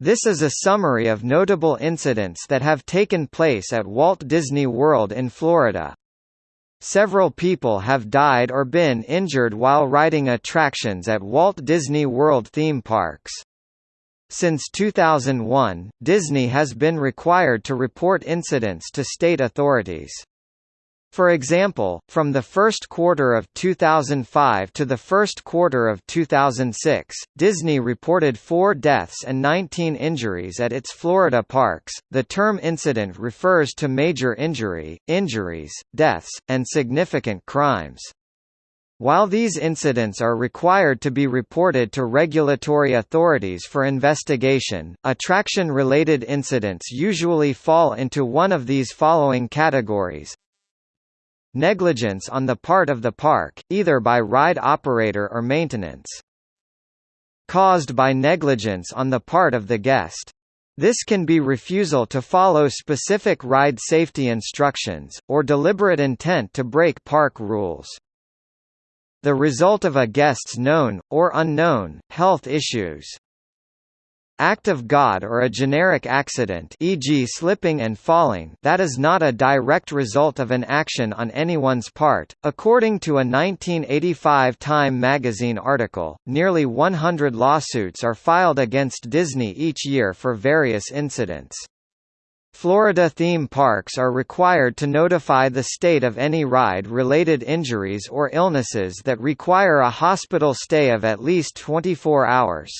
This is a summary of notable incidents that have taken place at Walt Disney World in Florida. Several people have died or been injured while riding attractions at Walt Disney World theme parks. Since 2001, Disney has been required to report incidents to state authorities. For example, from the first quarter of 2005 to the first quarter of 2006, Disney reported 4 deaths and 19 injuries at its Florida parks. The term incident refers to major injury, injuries, deaths, and significant crimes. While these incidents are required to be reported to regulatory authorities for investigation, attraction-related incidents usually fall into one of these following categories Negligence on the part of the park, either by ride operator or maintenance. Caused by negligence on the part of the guest. This can be refusal to follow specific ride safety instructions, or deliberate intent to break park rules. The result of a guest's known, or unknown, health issues act of God or a generic accident e.g. slipping and falling that is not a direct result of an action on anyone's part. According to a 1985 Time magazine article, nearly 100 lawsuits are filed against Disney each year for various incidents. Florida theme parks are required to notify the state of any ride-related injuries or illnesses that require a hospital stay of at least 24 hours.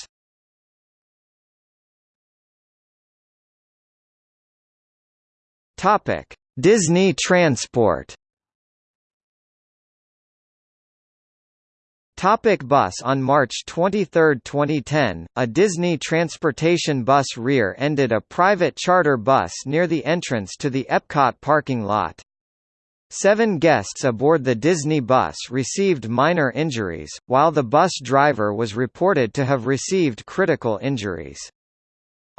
Topic: Disney Transport. Topic bus On March 23, 2010, a Disney transportation bus rear-ended a private charter bus near the entrance to the Epcot parking lot. Seven guests aboard the Disney bus received minor injuries, while the bus driver was reported to have received critical injuries.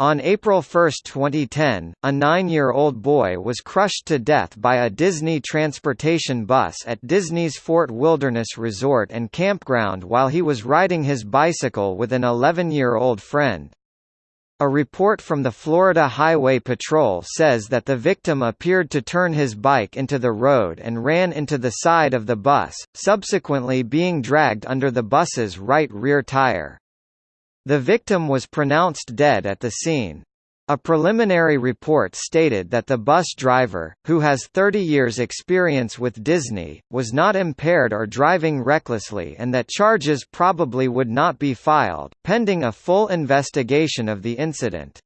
On April 1, 2010, a nine-year-old boy was crushed to death by a Disney transportation bus at Disney's Fort Wilderness Resort and Campground while he was riding his bicycle with an 11-year-old friend. A report from the Florida Highway Patrol says that the victim appeared to turn his bike into the road and ran into the side of the bus, subsequently being dragged under the bus's right rear tire. The victim was pronounced dead at the scene. A preliminary report stated that the bus driver, who has 30 years experience with Disney, was not impaired or driving recklessly and that charges probably would not be filed, pending a full investigation of the incident.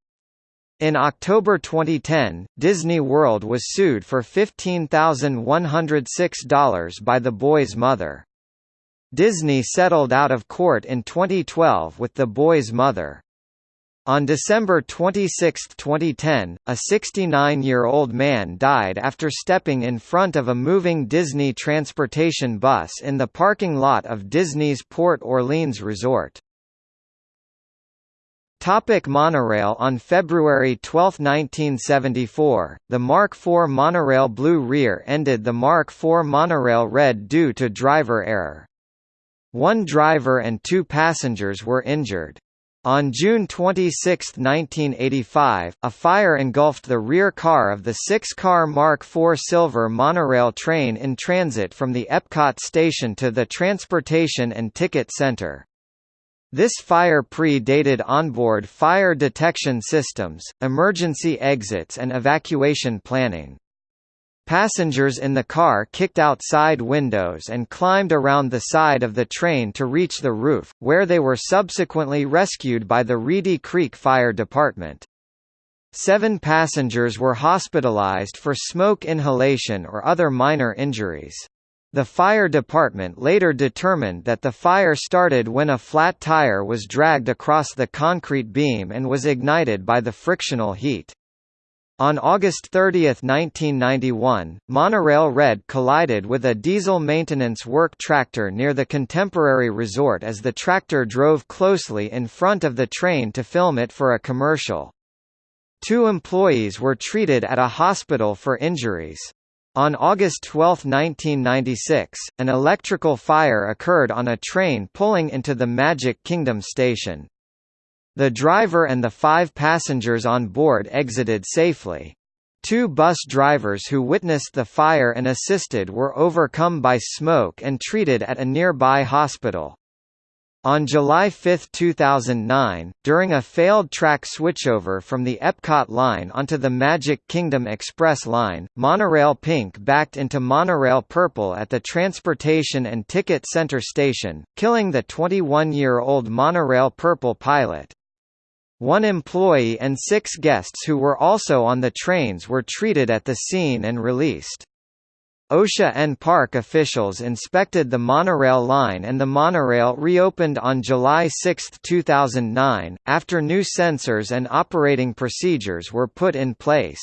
In October 2010, Disney World was sued for $15,106 by the boy's mother. Disney settled out of court in 2012 with the boy's mother. On December 26, 2010, a 69-year-old man died after stepping in front of a moving Disney transportation bus in the parking lot of Disney's Port Orleans Resort. Topic monorail On February 12, 1974, the Mark IV monorail blue rear ended the Mark IV monorail red due to driver error. One driver and two passengers were injured. On June 26, 1985, a fire engulfed the rear car of the six-car Mark IV Silver monorail train in transit from the Epcot station to the Transportation and Ticket Center. This fire predated onboard fire detection systems, emergency exits and evacuation planning. Passengers in the car kicked out side windows and climbed around the side of the train to reach the roof, where they were subsequently rescued by the Reedy Creek Fire Department. Seven passengers were hospitalized for smoke inhalation or other minor injuries. The fire department later determined that the fire started when a flat tire was dragged across the concrete beam and was ignited by the frictional heat. On August 30, 1991, Monorail Red collided with a diesel maintenance work tractor near the Contemporary Resort as the tractor drove closely in front of the train to film it for a commercial. Two employees were treated at a hospital for injuries. On August 12, 1996, an electrical fire occurred on a train pulling into the Magic Kingdom station. The driver and the five passengers on board exited safely. Two bus drivers who witnessed the fire and assisted were overcome by smoke and treated at a nearby hospital. On July 5, 2009, during a failed track switchover from the Epcot line onto the Magic Kingdom Express line, Monorail Pink backed into Monorail Purple at the Transportation and Ticket Center station, killing the 21-year-old Monorail Purple pilot. One employee and six guests who were also on the trains were treated at the scene and released. OSHA and park officials inspected the monorail line and the monorail reopened on July 6, 2009, after new sensors and operating procedures were put in place.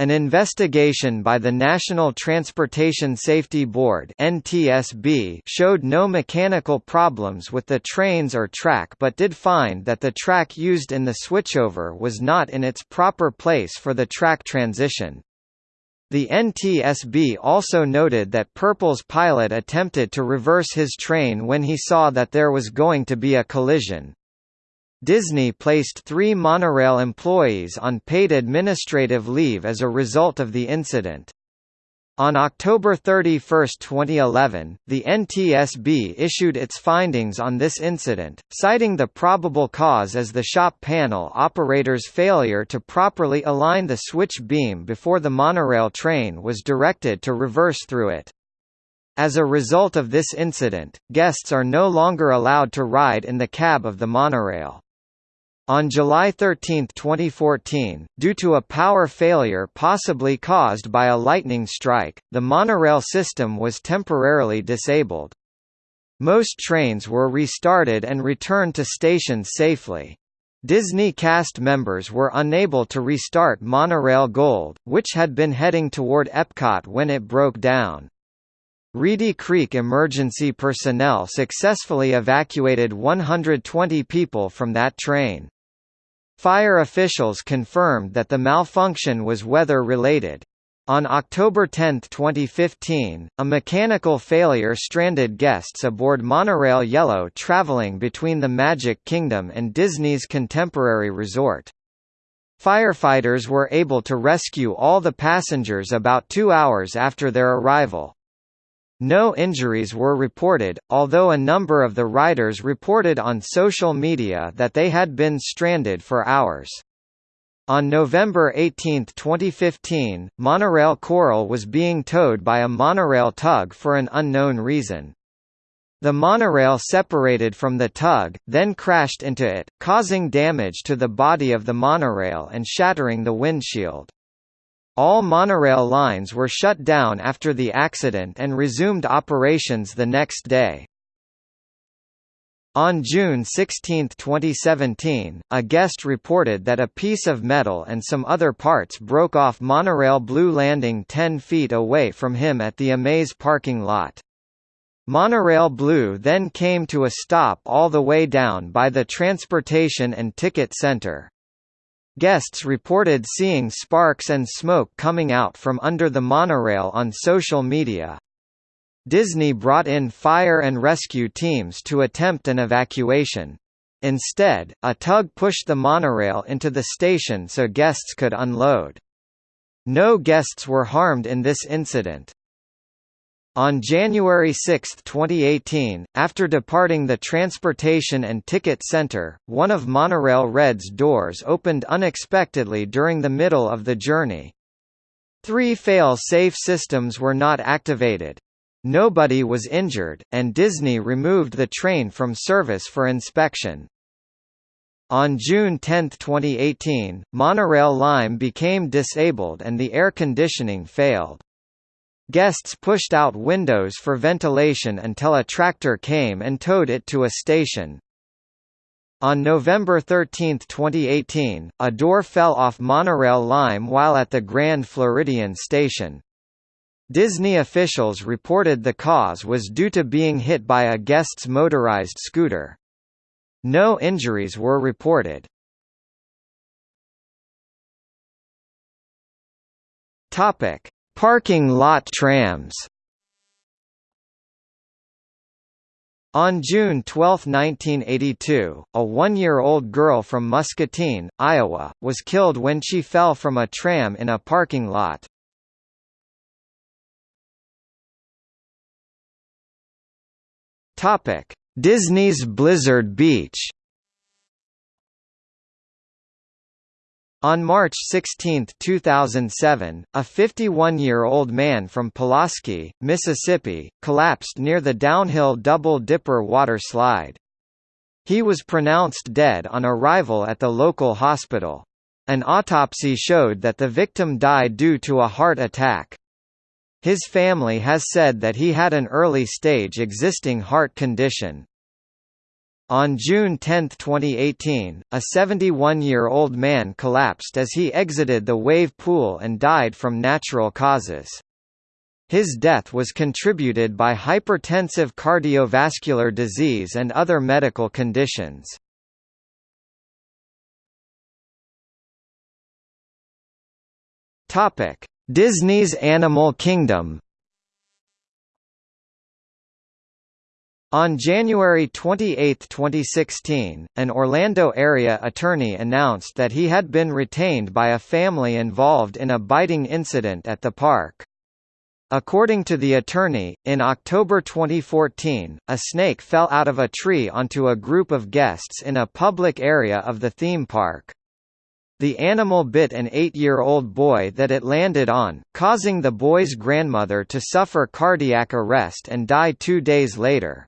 An investigation by the National Transportation Safety Board (NTSB) showed no mechanical problems with the trains or track but did find that the track used in the switchover was not in its proper place for the track transition. The NTSB also noted that Purple's pilot attempted to reverse his train when he saw that there was going to be a collision. Disney placed three monorail employees on paid administrative leave as a result of the incident. On October 31, 2011, the NTSB issued its findings on this incident, citing the probable cause as the shop panel operator's failure to properly align the switch beam before the monorail train was directed to reverse through it. As a result of this incident, guests are no longer allowed to ride in the cab of the monorail. On July 13, 2014, due to a power failure possibly caused by a lightning strike, the monorail system was temporarily disabled. Most trains were restarted and returned to stations safely. Disney cast members were unable to restart Monorail Gold, which had been heading toward Epcot when it broke down. Reedy Creek emergency personnel successfully evacuated 120 people from that train. Fire officials confirmed that the malfunction was weather-related. On October 10, 2015, a mechanical failure stranded guests aboard Monorail Yellow traveling between the Magic Kingdom and Disney's Contemporary Resort. Firefighters were able to rescue all the passengers about two hours after their arrival. No injuries were reported, although a number of the riders reported on social media that they had been stranded for hours. On November 18, 2015, monorail Coral was being towed by a monorail tug for an unknown reason. The monorail separated from the tug, then crashed into it, causing damage to the body of the monorail and shattering the windshield. All monorail lines were shut down after the accident and resumed operations the next day. On June 16, 2017, a guest reported that a piece of metal and some other parts broke off monorail Blue Landing 10 feet away from him at the Amaze parking lot. Monorail Blue then came to a stop all the way down by the Transportation and Ticket Center. Guests reported seeing sparks and smoke coming out from under the monorail on social media. Disney brought in fire and rescue teams to attempt an evacuation. Instead, a tug pushed the monorail into the station so guests could unload. No guests were harmed in this incident. On January 6, 2018, after departing the Transportation and Ticket Center, one of Monorail Red's doors opened unexpectedly during the middle of the journey. Three fail-safe systems were not activated. Nobody was injured, and Disney removed the train from service for inspection. On June 10, 2018, Monorail Lime became disabled and the air conditioning failed. Guests pushed out windows for ventilation until a tractor came and towed it to a station. On November 13, 2018, a door fell off monorail Lime while at the Grand Floridian station. Disney officials reported the cause was due to being hit by a guest's motorized scooter. No injuries were reported. Topic: Parking lot trams On June 12, 1982, a one-year-old girl from Muscatine, Iowa, was killed when she fell from a tram in a parking lot. Disney's Blizzard Beach On March 16, 2007, a 51-year-old man from Pulaski, Mississippi, collapsed near the downhill Double Dipper water slide. He was pronounced dead on arrival at the local hospital. An autopsy showed that the victim died due to a heart attack. His family has said that he had an early-stage existing heart condition. On June 10, 2018, a 71-year-old man collapsed as he exited the wave pool and died from natural causes. His death was contributed by hypertensive cardiovascular disease and other medical conditions. Disney's Animal Kingdom On January 28, 2016, an Orlando area attorney announced that he had been retained by a family involved in a biting incident at the park. According to the attorney, in October 2014, a snake fell out of a tree onto a group of guests in a public area of the theme park. The animal bit an eight-year-old boy that it landed on, causing the boy's grandmother to suffer cardiac arrest and die two days later.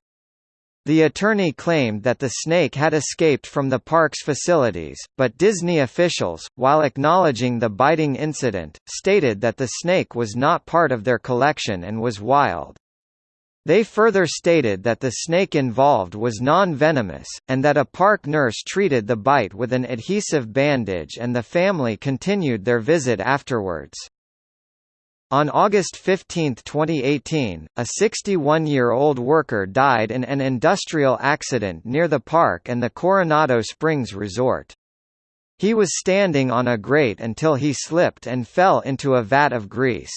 The attorney claimed that the snake had escaped from the park's facilities, but Disney officials, while acknowledging the biting incident, stated that the snake was not part of their collection and was wild. They further stated that the snake involved was non-venomous, and that a park nurse treated the bite with an adhesive bandage and the family continued their visit afterwards. On August 15, 2018, a 61-year-old worker died in an industrial accident near the park and the Coronado Springs Resort. He was standing on a grate until he slipped and fell into a vat of grease.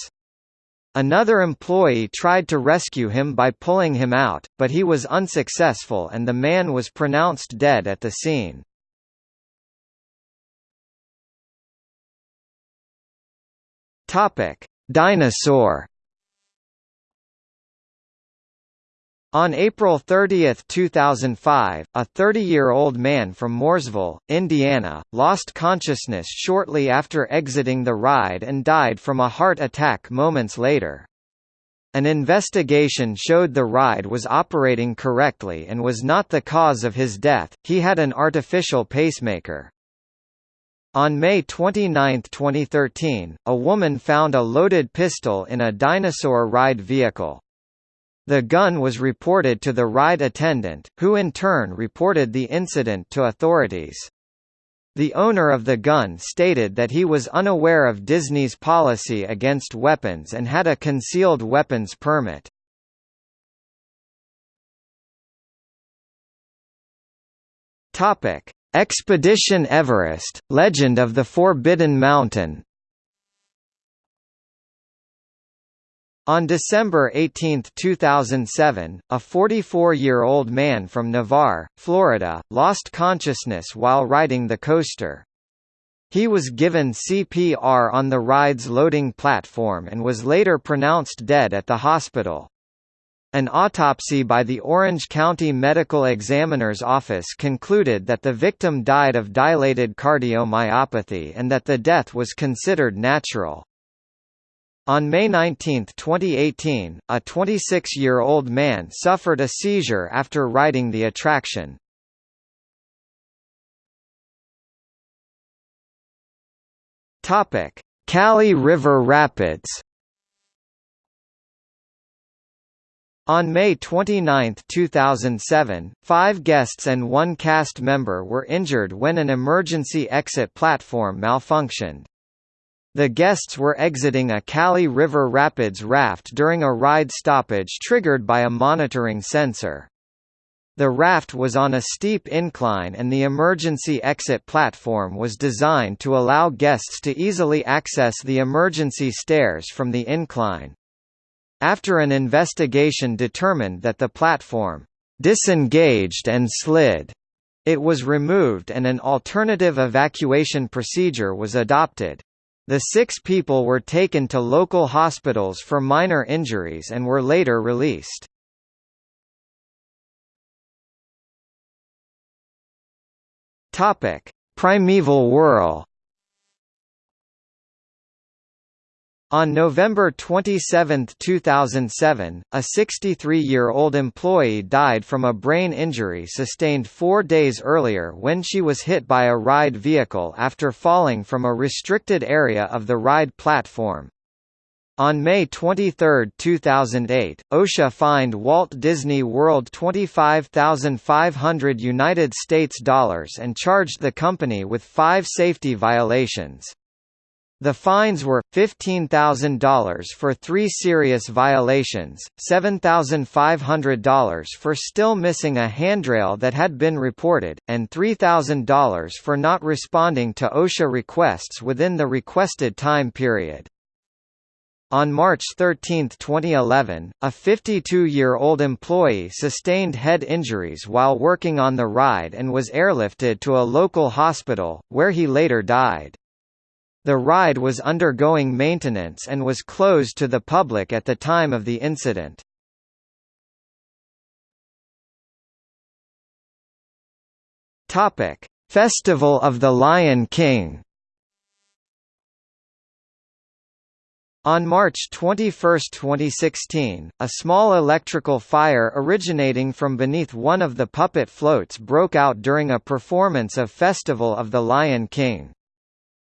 Another employee tried to rescue him by pulling him out, but he was unsuccessful and the man was pronounced dead at the scene. Topic: Dinosaur On April 30, 2005, a 30-year-old man from Mooresville, Indiana, lost consciousness shortly after exiting the ride and died from a heart attack moments later. An investigation showed the ride was operating correctly and was not the cause of his death, he had an artificial pacemaker. On May 29, 2013, a woman found a loaded pistol in a dinosaur ride vehicle. The gun was reported to the ride attendant, who in turn reported the incident to authorities. The owner of the gun stated that he was unaware of Disney's policy against weapons and had a concealed weapons permit. Topic: Expedition Everest – Legend of the Forbidden Mountain On December 18, 2007, a 44-year-old man from Navarre, Florida, lost consciousness while riding the coaster. He was given CPR on the ride's loading platform and was later pronounced dead at the hospital. An autopsy by the Orange County Medical Examiner's Office concluded that the victim died of dilated cardiomyopathy and that the death was considered natural. On May 19, 2018, a 26-year-old man suffered a seizure after riding the attraction. Kali River Rapids On May 29, 2007, five guests and one cast member were injured when an emergency exit platform malfunctioned. The guests were exiting a Kali River Rapids raft during a ride stoppage triggered by a monitoring sensor. The raft was on a steep incline and the emergency exit platform was designed to allow guests to easily access the emergency stairs from the incline. After an investigation determined that the platform disengaged and slid. It was removed and an alternative evacuation procedure was adopted. The six people were taken to local hospitals for minor injuries and were later released. Primeval whirl On November 27, 2007, a 63-year-old employee died from a brain injury sustained four days earlier when she was hit by a ride vehicle after falling from a restricted area of the ride platform. On May 23, 2008, OSHA fined Walt Disney World 25,500 United States dollars and charged the company with five safety violations. The fines were, $15,000 for three serious violations, $7,500 for still missing a handrail that had been reported, and $3,000 for not responding to OSHA requests within the requested time period. On March 13, 2011, a 52-year-old employee sustained head injuries while working on the ride and was airlifted to a local hospital, where he later died. The ride was undergoing maintenance and was closed to the public at the time of the incident. Topic: Festival of the Lion King. On March 21, 2016, a small electrical fire originating from beneath one of the puppet floats broke out during a performance of Festival of the Lion King.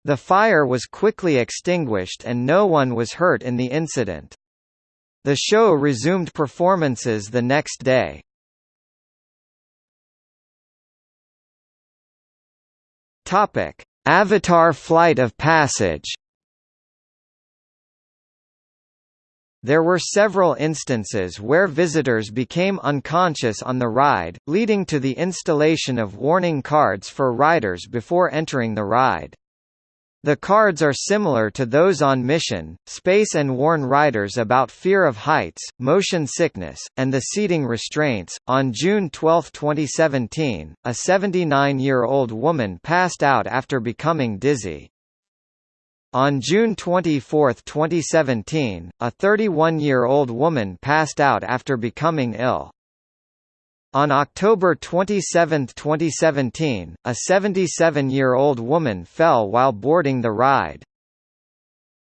The fire was quickly extinguished and no one was hurt in the incident. The show resumed performances the next day. Topic: Avatar Flight of Passage. There were several instances where visitors became unconscious on the ride, leading to the installation of warning cards for riders before entering the ride. The cards are similar to those on Mission, Space and warn riders about fear of heights, motion sickness, and the seating restraints. On June 12, 2017, a 79-year-old woman passed out after becoming dizzy. On June 24, 2017, a 31-year-old woman passed out after becoming ill. On October 27, 2017, a 77-year-old woman fell while boarding the ride.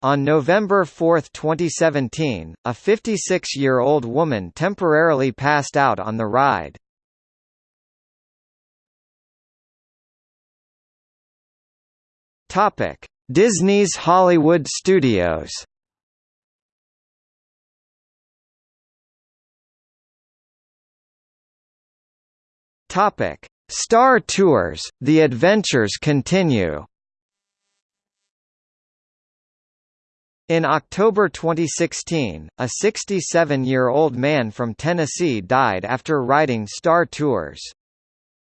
On November 4, 2017, a 56-year-old woman temporarily passed out on the ride. Disney's Hollywood Studios Topic: Star Tours, The Adventures Continue. In October 2016, a 67-year-old man from Tennessee died after riding Star Tours.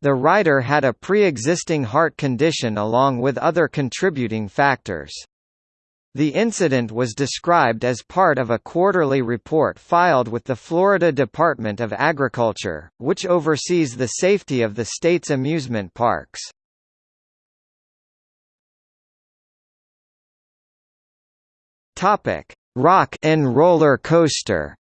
The rider had a pre-existing heart condition along with other contributing factors. The incident was described as part of a quarterly report filed with the Florida Department of Agriculture, which oversees the safety of the state's amusement parks. Rock and roller coaster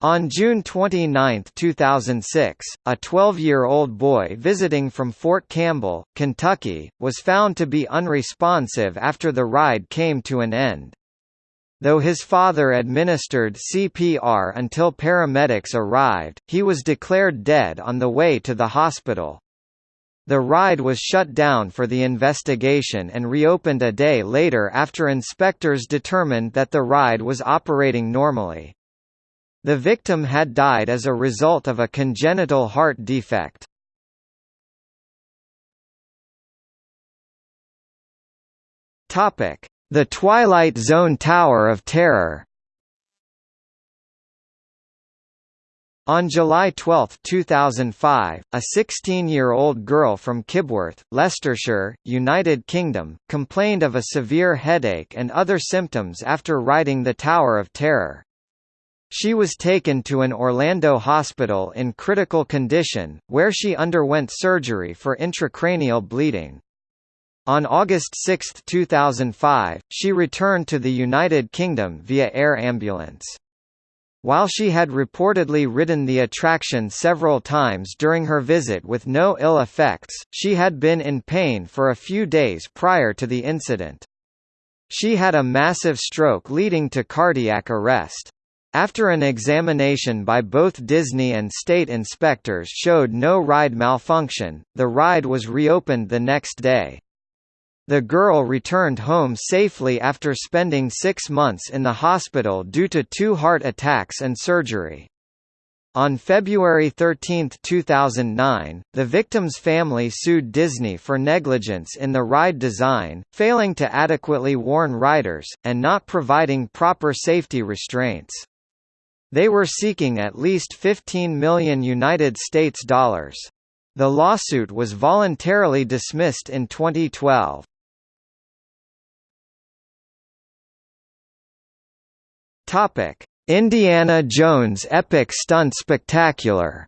On June 29, 2006, a 12-year-old boy visiting from Fort Campbell, Kentucky, was found to be unresponsive after the ride came to an end. Though his father administered CPR until paramedics arrived, he was declared dead on the way to the hospital. The ride was shut down for the investigation and reopened a day later after inspectors determined that the ride was operating normally. The victim had died as a result of a congenital heart defect. The Twilight Zone Tower of Terror On July 12, 2005, a 16-year-old girl from Kibworth, Leicestershire, United Kingdom, complained of a severe headache and other symptoms after riding the Tower of Terror. She was taken to an Orlando hospital in critical condition, where she underwent surgery for intracranial bleeding. On August 6, 2005, she returned to the United Kingdom via air ambulance. While she had reportedly ridden the attraction several times during her visit with no ill effects, she had been in pain for a few days prior to the incident. She had a massive stroke leading to cardiac arrest. After an examination by both Disney and state inspectors showed no ride malfunction, the ride was reopened the next day. The girl returned home safely after spending six months in the hospital due to two heart attacks and surgery. On February 13, 2009, the victim's family sued Disney for negligence in the ride design, failing to adequately warn riders, and not providing proper safety restraints. They were seeking at least 15 million United States dollars. The lawsuit was voluntarily dismissed in 2012. Topic: Indiana Jones Epic Stunt Spectacular.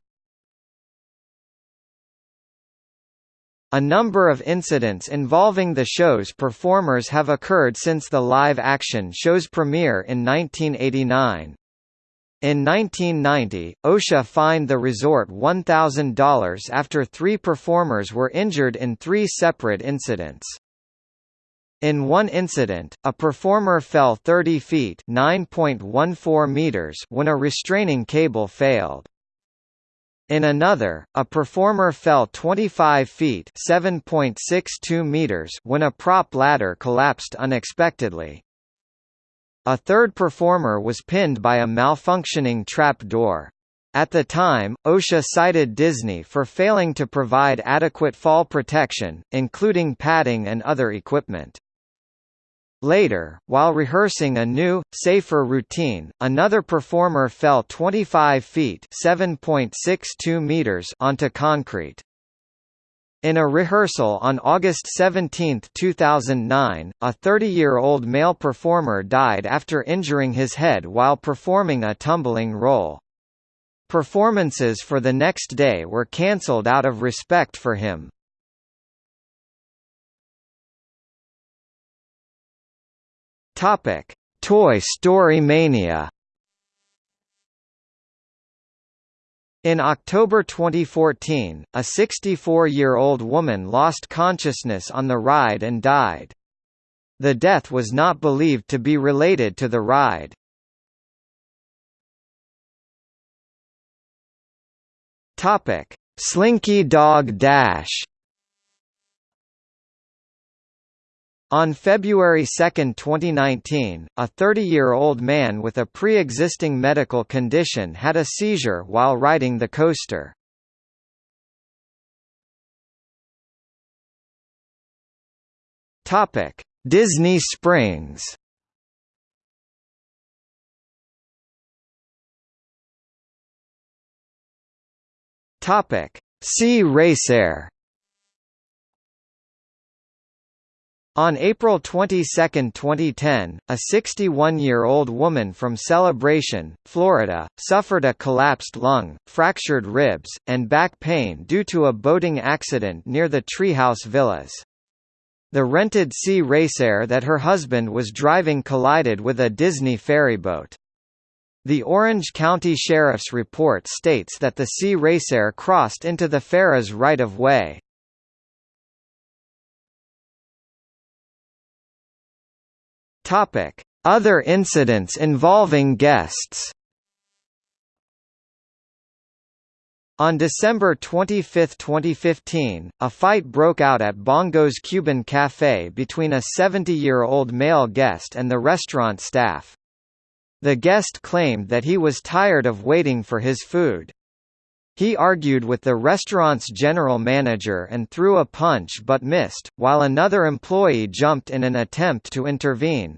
A number of incidents involving the show's performers have occurred since the live-action show's premiere in 1989. In 1990, OSHA fined the resort $1,000 after three performers were injured in three separate incidents. In one incident, a performer fell 30 feet (9.14 meters) when a restraining cable failed. In another, a performer fell 25 feet (7.62 meters) when a prop ladder collapsed unexpectedly. A third performer was pinned by a malfunctioning trap door. At the time, OSHA cited Disney for failing to provide adequate fall protection, including padding and other equipment. Later, while rehearsing a new, safer routine, another performer fell 25 feet (7.62 meters) onto concrete. In a rehearsal on August 17, 2009, a 30-year-old male performer died after injuring his head while performing a tumbling role. Performances for the next day were cancelled out of respect for him. Toy Story Mania. In October 2014, a 64-year-old woman lost consciousness on the ride and died. The death was not believed to be related to the ride. Topic: Slinky Dog Dash. On February 2, 2019, a 30-year-old man with a pre-existing medical condition had a seizure while riding the coaster. Disney Springs Sea Racer On April 22, 2010, a 61-year-old woman from Celebration, Florida, suffered a collapsed lung, fractured ribs, and back pain due to a boating accident near the Treehouse Villas. The rented Sea Racer that her husband was driving collided with a Disney ferryboat. The Orange County Sheriff's report states that the Sea Racer crossed into the ferry's right-of-way. Topic: Other incidents involving guests. On December 25, 2015, a fight broke out at Bongo's Cuban Café between a 70-year-old male guest and the restaurant staff. The guest claimed that he was tired of waiting for his food. He argued with the restaurant's general manager and threw a punch but missed, while another employee jumped in an attempt to intervene.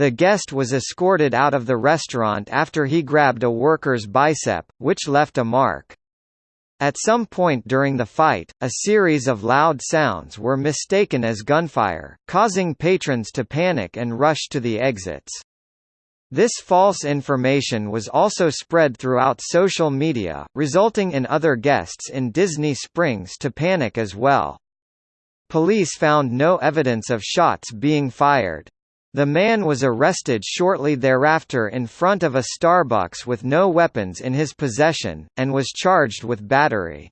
The guest was escorted out of the restaurant after he grabbed a worker's bicep, which left a mark. At some point during the fight, a series of loud sounds were mistaken as gunfire, causing patrons to panic and rush to the exits. This false information was also spread throughout social media, resulting in other guests in Disney Springs to panic as well. Police found no evidence of shots being fired. The man was arrested shortly thereafter in front of a Starbucks with no weapons in his possession, and was charged with battery.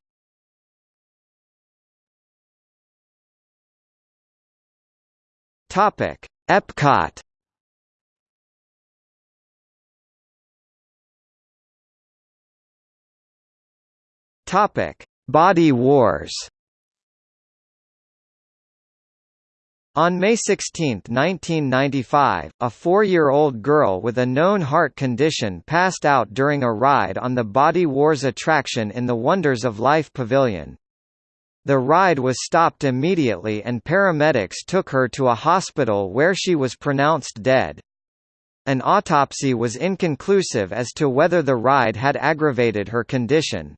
Epcot Body Wars. On May 16, 1995, a four-year-old girl with a known heart condition passed out during a ride on the Body Wars attraction in the Wonders of Life Pavilion. The ride was stopped immediately and paramedics took her to a hospital where she was pronounced dead. An autopsy was inconclusive as to whether the ride had aggravated her condition.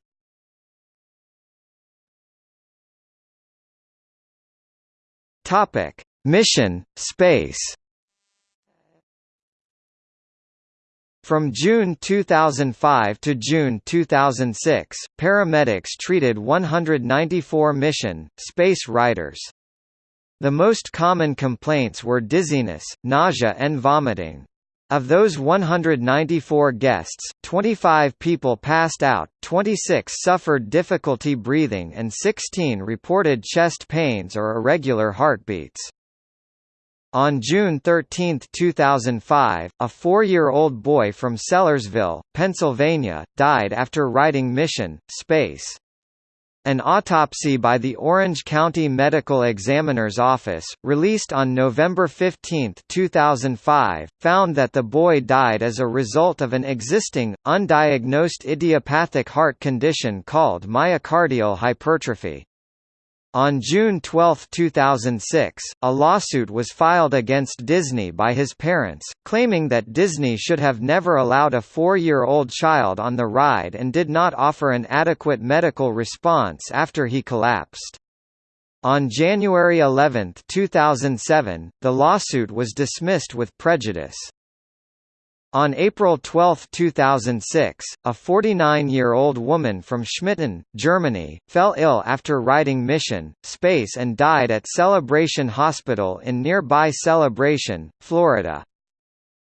Topic: Mission Space. From June 2005 to June 2006, paramedics treated 194 mission, space riders. The most common complaints were dizziness, nausea and vomiting. Of those 194 guests, 25 people passed out, 26 suffered difficulty breathing and 16 reported chest pains or irregular heartbeats. On June 13, 2005, a four-year-old boy from Sellersville, Pennsylvania, died after riding Mission, Space. An autopsy by the Orange County Medical Examiner's Office, released on November 15, 2005, found that the boy died as a result of an existing, undiagnosed idiopathic heart condition called myocardial hypertrophy. On June 12, 2006, a lawsuit was filed against Disney by his parents, claiming that Disney should have never allowed a four-year-old child on the ride and did not offer an adequate medical response after he collapsed. On January 11, 2007, the lawsuit was dismissed with prejudice. On April 12, 2006, a 49-year-old woman from Schmitten, Germany, fell ill after riding Mission, Space and died at Celebration Hospital in nearby Celebration, Florida.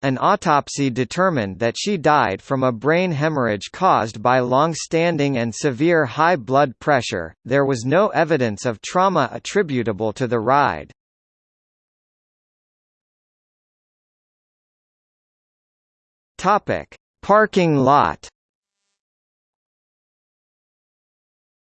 An autopsy determined that she died from a brain hemorrhage caused by long-standing and severe high blood pressure. There was no evidence of trauma attributable to the ride. Topic: Parking lot.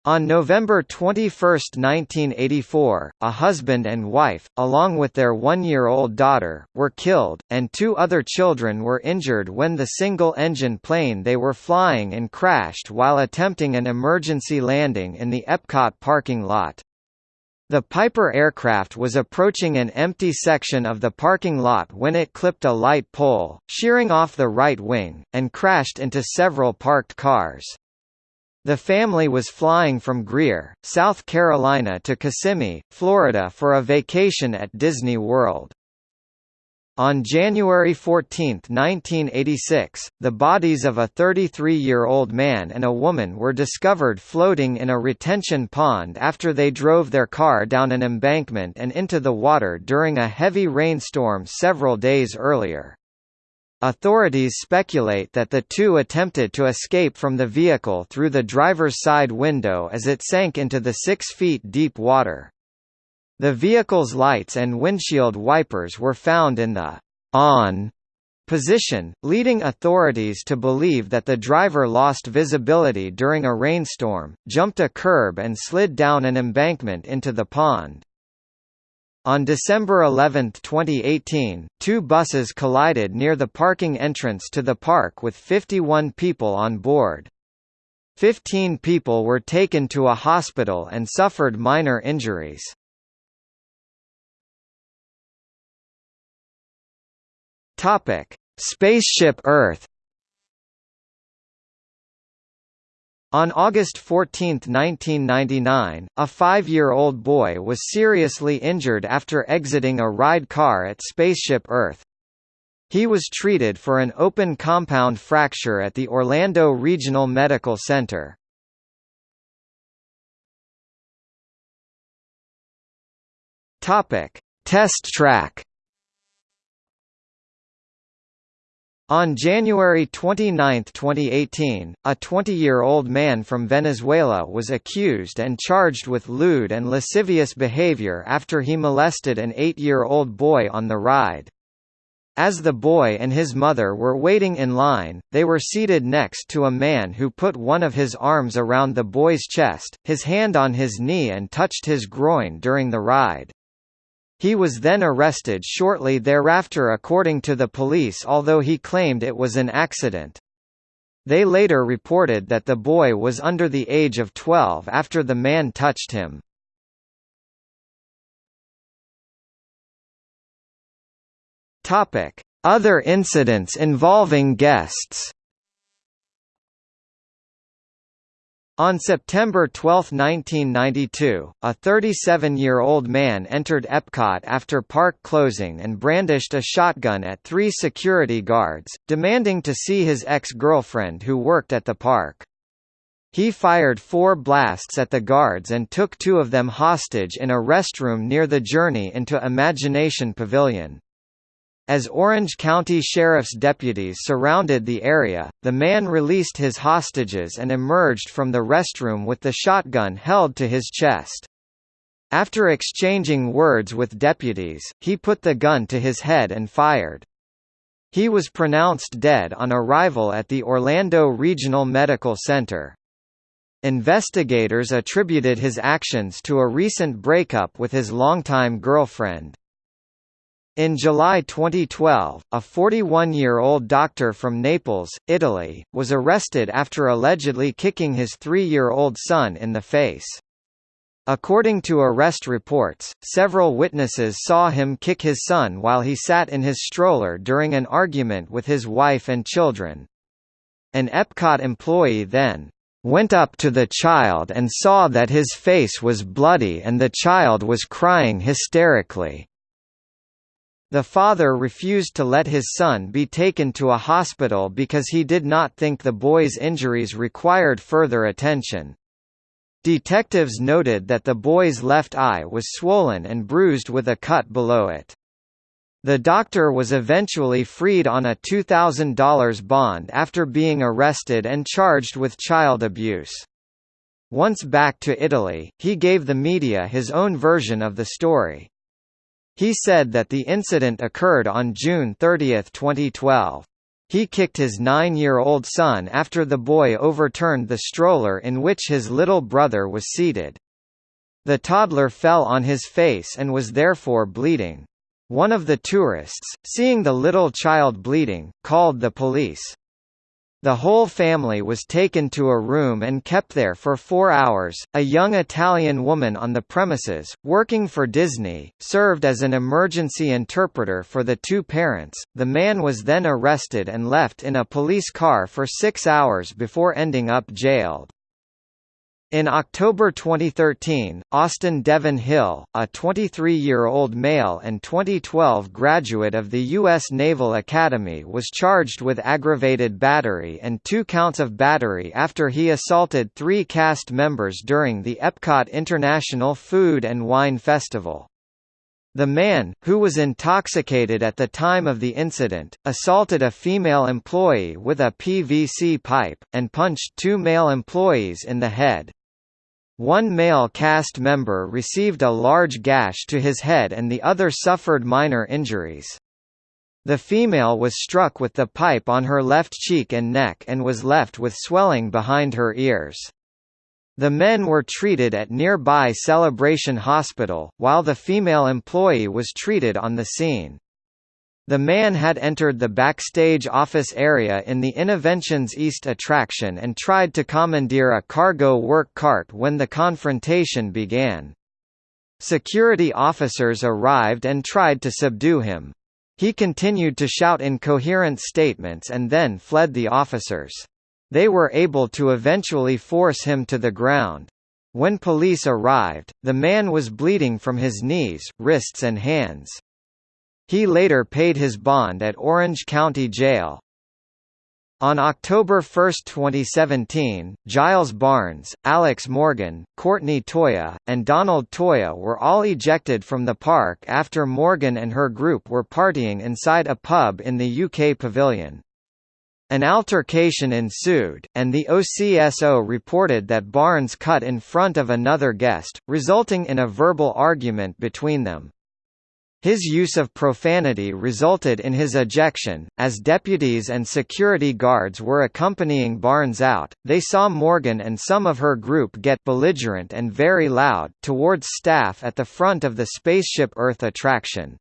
On November 21, 1984, a husband and wife, along with their one-year-old daughter, were killed, and two other children were injured when the single-engine plane they were flying in crashed while attempting an emergency landing in the Epcot parking lot. The Piper aircraft was approaching an empty section of the parking lot when it clipped a light pole, shearing off the right wing, and crashed into several parked cars. The family was flying from Greer, South Carolina to Kissimmee, Florida for a vacation at Disney World. On January 14, 1986, the bodies of a 33-year-old man and a woman were discovered floating in a retention pond after they drove their car down an embankment and into the water during a heavy rainstorm several days earlier. Authorities speculate that the two attempted to escape from the vehicle through the driver's side window as it sank into the six feet deep water. The vehicle's lights and windshield wipers were found in the on position, leading authorities to believe that the driver lost visibility during a rainstorm, jumped a curb and slid down an embankment into the pond. On December 11, 2018, two buses collided near the parking entrance to the park with 51 people on board. Fifteen people were taken to a hospital and suffered minor injuries. Topic: Spaceship Earth. On August 14, 1999, a five-year-old boy was seriously injured after exiting a ride car at Spaceship Earth. He was treated for an open compound fracture at the Orlando Regional Medical Center. Test track. On January 29, 2018, a 20-year-old man from Venezuela was accused and charged with lewd and lascivious behavior after he molested an 8-year-old boy on the ride. As the boy and his mother were waiting in line, they were seated next to a man who put one of his arms around the boy's chest, his hand on his knee and touched his groin during the ride. He was then arrested shortly thereafter according to the police although he claimed it was an accident. They later reported that the boy was under the age of 12 after the man touched him. Other incidents involving guests. On September 12, 1992, a 37-year-old man entered Epcot after park closing and brandished a shotgun at three security guards, demanding to see his ex-girlfriend who worked at the park. He fired four blasts at the guards and took two of them hostage in a restroom near the Journey into Imagination Pavilion. As Orange County Sheriff's deputies surrounded the area, the man released his hostages and emerged from the restroom with the shotgun held to his chest. After exchanging words with deputies, he put the gun to his head and fired. He was pronounced dead on arrival at the Orlando Regional Medical Center. Investigators attributed his actions to a recent breakup with his longtime girlfriend. In July 2012, a 41-year-old doctor from Naples, Italy, was arrested after allegedly kicking his three-year-old son in the face. According to arrest reports, several witnesses saw him kick his son while he sat in his stroller during an argument with his wife and children. An Epcot employee then went up to the child and saw that his face was bloody and the child was crying hysterically. The father refused to let his son be taken to a hospital because he did not think the boy's injuries required further attention. Detectives noted that the boy's left eye was swollen and bruised with a cut below it. The doctor was eventually freed on a $2,000 bond after being arrested and charged with child abuse. Once back to Italy, he gave the media his own version of the story. He said that the incident occurred on June 30, 2012. He kicked his nine-year-old son after the boy overturned the stroller in which his little brother was seated. The toddler fell on his face and was therefore bleeding. One of the tourists, seeing the little child bleeding, called the police. The whole family was taken to a room and kept there for four hours. A young Italian woman on the premises, working for Disney, served as an emergency interpreter for the two parents. The man was then arrested and left in a police car for six hours before ending up jailed. In October 2013, Austin Devon Hill, a 23-year-old male and 2012 graduate of the U.S. Naval Academy was charged with aggravated battery and two counts of battery after he assaulted three cast members during the Epcot International Food and Wine Festival. The man, who was intoxicated at the time of the incident, assaulted a female employee with a PVC pipe, and punched two male employees in the head. One male cast member received a large gash to his head and the other suffered minor injuries. The female was struck with the pipe on her left cheek and neck and was left with swelling behind her ears. The men were treated at nearby Celebration Hospital, while the female employee was treated on the scene. The man had entered the backstage office area in the Innoventions East attraction and tried to commandeer a cargo work cart when the confrontation began. Security officers arrived and tried to subdue him. He continued to shout incoherent statements and then fled the officers. They were able to eventually force him to the ground. When police arrived, the man was bleeding from his knees, wrists and hands. He later paid his bond at Orange County Jail. On October 1, 2017, Giles Barnes, Alex Morgan, Courtney Toya, and Donald Toya were all ejected from the park after Morgan and her group were partying inside a pub in the UK pavilion. An altercation ensued, and the OCSO reported that Barnes cut in front of another guest, resulting in a verbal argument between them. His use of profanity resulted in his ejection. As deputies and security guards were accompanying Barnes out, they saw Morgan and some of her group get belligerent and very loud towards staff at the front of the Spaceship Earth attraction.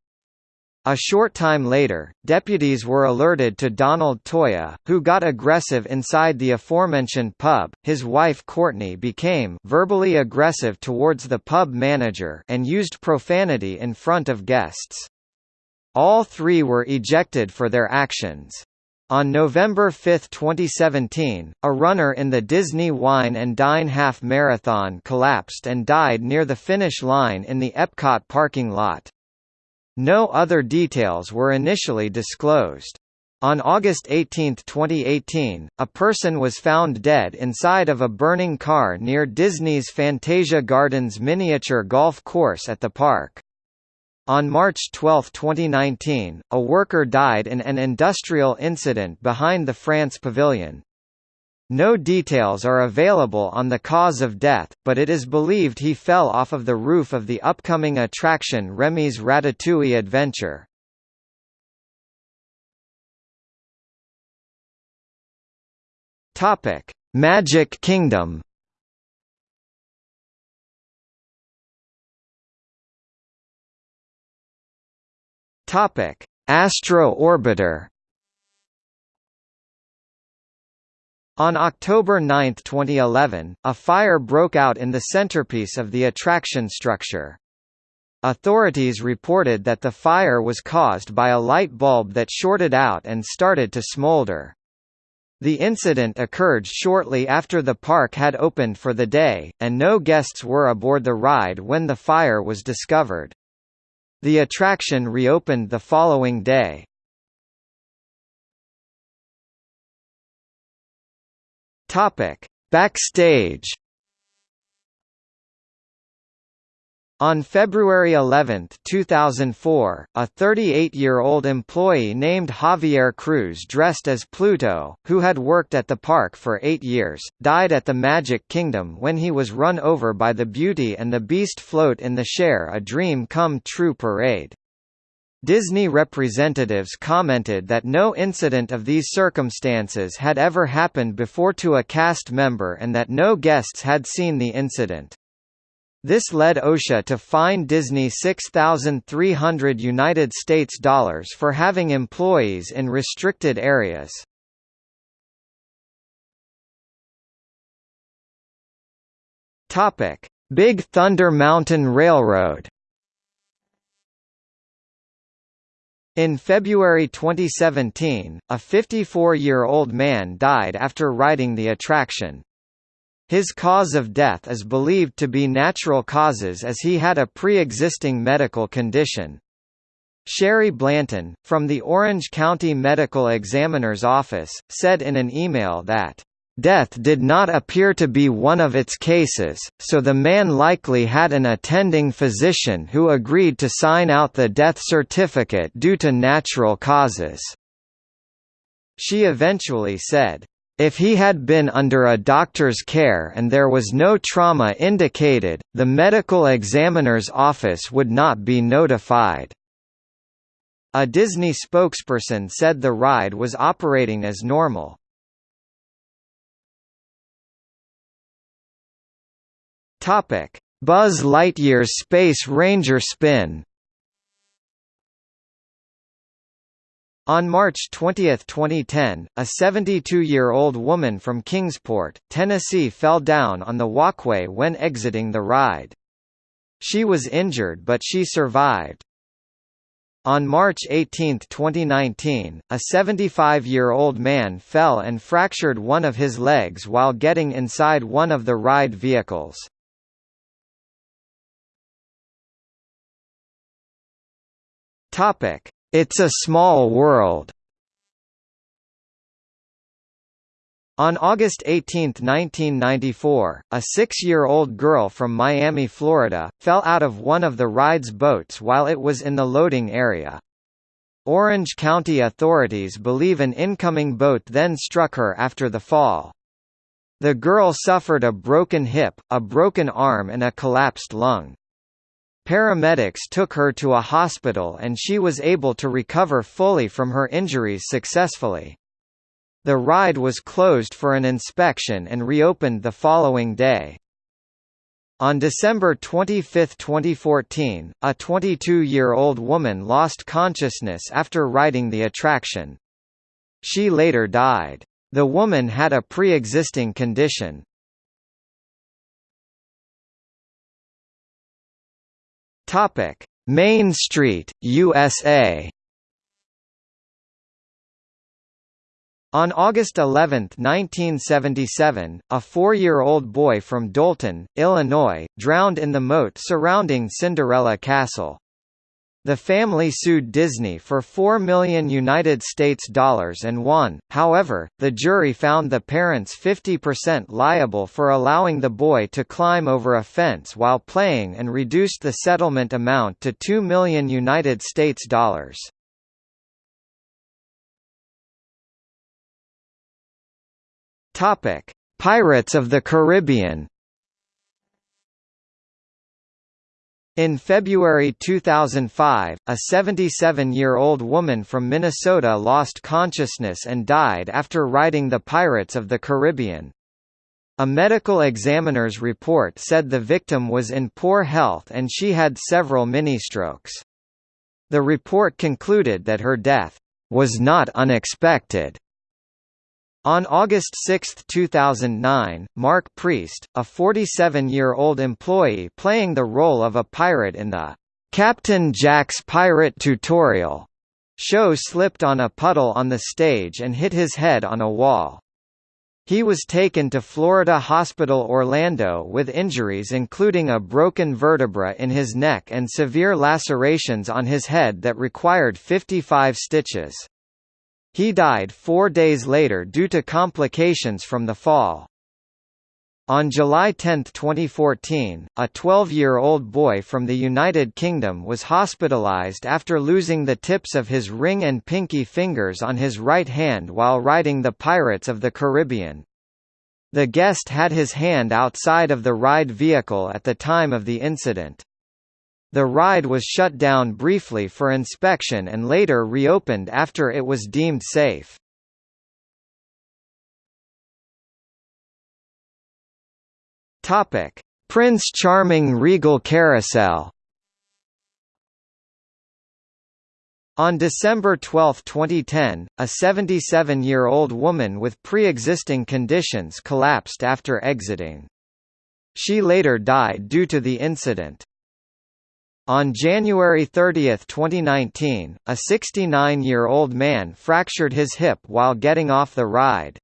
A short time later, deputies were alerted to Donald Toya, who got aggressive inside the aforementioned pub. His wife Courtney became verbally aggressive towards the pub manager and used profanity in front of guests. All three were ejected for their actions. On November 5, 2017, a runner in the Disney Wine and Dine Half Marathon collapsed and died near the finish line in the Epcot parking lot. No other details were initially disclosed. On August 18, 2018, a person was found dead inside of a burning car near Disney's Fantasia Gardens miniature golf course at the park. On March 12, 2019, a worker died in an industrial incident behind the France Pavilion. No details are available on the cause of death, but it is believed he fell off of the roof of the upcoming attraction Remy's Ratatouille Adventure. Topic: Magic Kingdom. Topic: Astro Orbiter. On October 9, 2011, a fire broke out in the centerpiece of the attraction structure. Authorities reported that the fire was caused by a light bulb that shorted out and started to smolder. The incident occurred shortly after the park had opened for the day, and no guests were aboard the ride when the fire was discovered. The attraction reopened the following day. Topic: Backstage. On February 11, 2004, a 38-year-old employee named Javier Cruz dressed as Pluto, who had worked at the park for eight years, died at the Magic Kingdom when he was run over by the Beauty and the Beast float in the Share a Dream Come True parade. Disney representatives commented that no incident of these circumstances had ever happened before to a cast member and that no guests had seen the incident. This led OSHA to fine Disney 6,300 United States dollars for having employees in restricted areas. Topic: Big Thunder Mountain Railroad In February 2017, a 54-year-old man died after riding the attraction. His cause of death is believed to be natural causes as he had a pre-existing medical condition. Sherry Blanton, from the Orange County Medical Examiner's Office, said in an email that Death did not appear to be one of its cases, so the man likely had an attending physician who agreed to sign out the death certificate due to natural causes. She eventually said, if he had been under a doctor's care and there was no trauma indicated, the medical examiner's office would not be notified. A Disney spokesperson said the ride was operating as normal. Topic: Buzz Lightyear's Space Ranger spin. On March 20, 2010, a 72-year-old woman from Kingsport, Tennessee fell down on the walkway when exiting the ride. She was injured but she survived. On March 18, 2019, a 75-year-old man fell and fractured one of his legs while getting inside one of the ride vehicles. Topic: It's a Small World. On August 18, 1994, a six-year-old girl from Miami, Florida, fell out of one of the ride's boats while it was in the loading area. Orange County authorities believe an incoming boat then struck her after the fall. The girl suffered a broken hip, a broken arm and a collapsed lung. Paramedics took her to a hospital and she was able to recover fully from her injuries successfully. The ride was closed for an inspection and reopened the following day. On December 25, 2014, a 22-year-old woman lost consciousness after riding the attraction. She later died. The woman had a pre-existing condition. Main Street, USA On August 11, 1977, a four-year-old boy from Dolton, Illinois, drowned in the moat surrounding Cinderella Castle. The family sued Disney for 4 million United States dollars and won, however, the jury found the parents 50% liable for allowing the boy to climb over a fence while playing and reduced the settlement amount to 2 million United States dollars. Topic: Pirates of the Caribbean. In February 2005, a 77-year-old woman from Minnesota lost consciousness and died after riding the Pirates of the Caribbean. A medical examiner's report said the victim was in poor health and she had several mini-strokes. The report concluded that her death was not unexpected on August 6, 2009, Mark Priest, a 47-year-old employee playing the role of a pirate in the Captain Jack's Pirate Tutorial show slipped on a puddle on the stage and hit his head on a wall. He was taken to Florida Hospital Orlando with injuries including a broken vertebra in his neck and severe lacerations on his head that required 55 stitches. He died four days later due to complications from the fall. On July 10, 2014, a 12-year-old boy from the United Kingdom was hospitalised after losing the tips of his ring and pinky fingers on his right hand while riding the Pirates of the Caribbean. The guest had his hand outside of the ride vehicle at the time of the incident. The ride was shut down briefly for inspection and later reopened after it was deemed safe. Topic: Prince Charming Regal Carousel. On December 12, 2010, a 77-year-old woman with pre-existing conditions collapsed after exiting. She later died due to the incident. On January 30, 2019, a 69-year-old man fractured his hip while getting off the ride.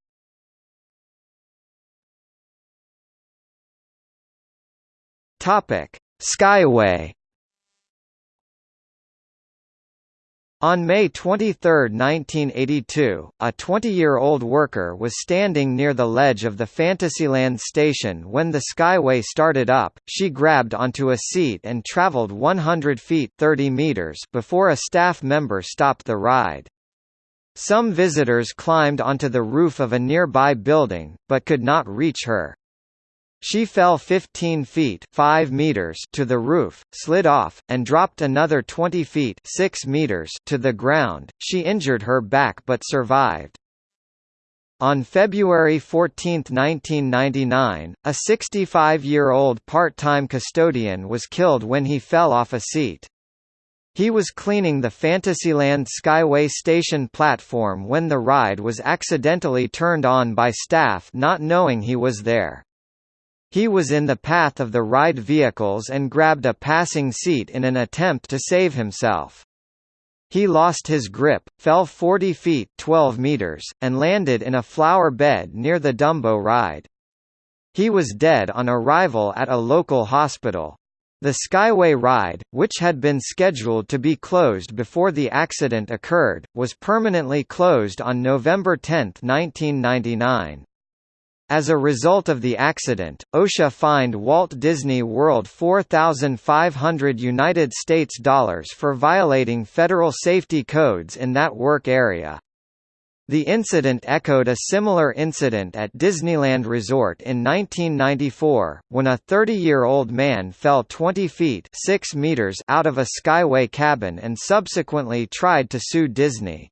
Skyway On May 23, 1982, a 20-year-old worker was standing near the ledge of the Fantasyland station when the Skyway started up. She grabbed onto a seat and traveled 100 feet 30 meters before a staff member stopped the ride. Some visitors climbed onto the roof of a nearby building, but could not reach her. She fell 15 feet 5 meters to the roof, slid off, and dropped another 20 feet 6 meters to the ground. She injured her back but survived. On February 14, 1999, a 65-year-old part-time custodian was killed when he fell off a seat. He was cleaning the Fantasyland Skyway station platform when the ride was accidentally turned on by staff not knowing he was there. He was in the path of the ride vehicles and grabbed a passing seat in an attempt to save himself. He lost his grip, fell 40 feet 12 meters, and landed in a flower bed near the Dumbo ride. He was dead on arrival at a local hospital. The Skyway ride, which had been scheduled to be closed before the accident occurred, was permanently closed on November 10, 1999. As a result of the accident, OSHA fined Walt Disney World 4,500 United States dollars for violating federal safety codes in that work area. The incident echoed a similar incident at Disneyland Resort in 1994, when a 30-year-old man fell 20 feet 6 meters out of a Skyway cabin and subsequently tried to sue Disney.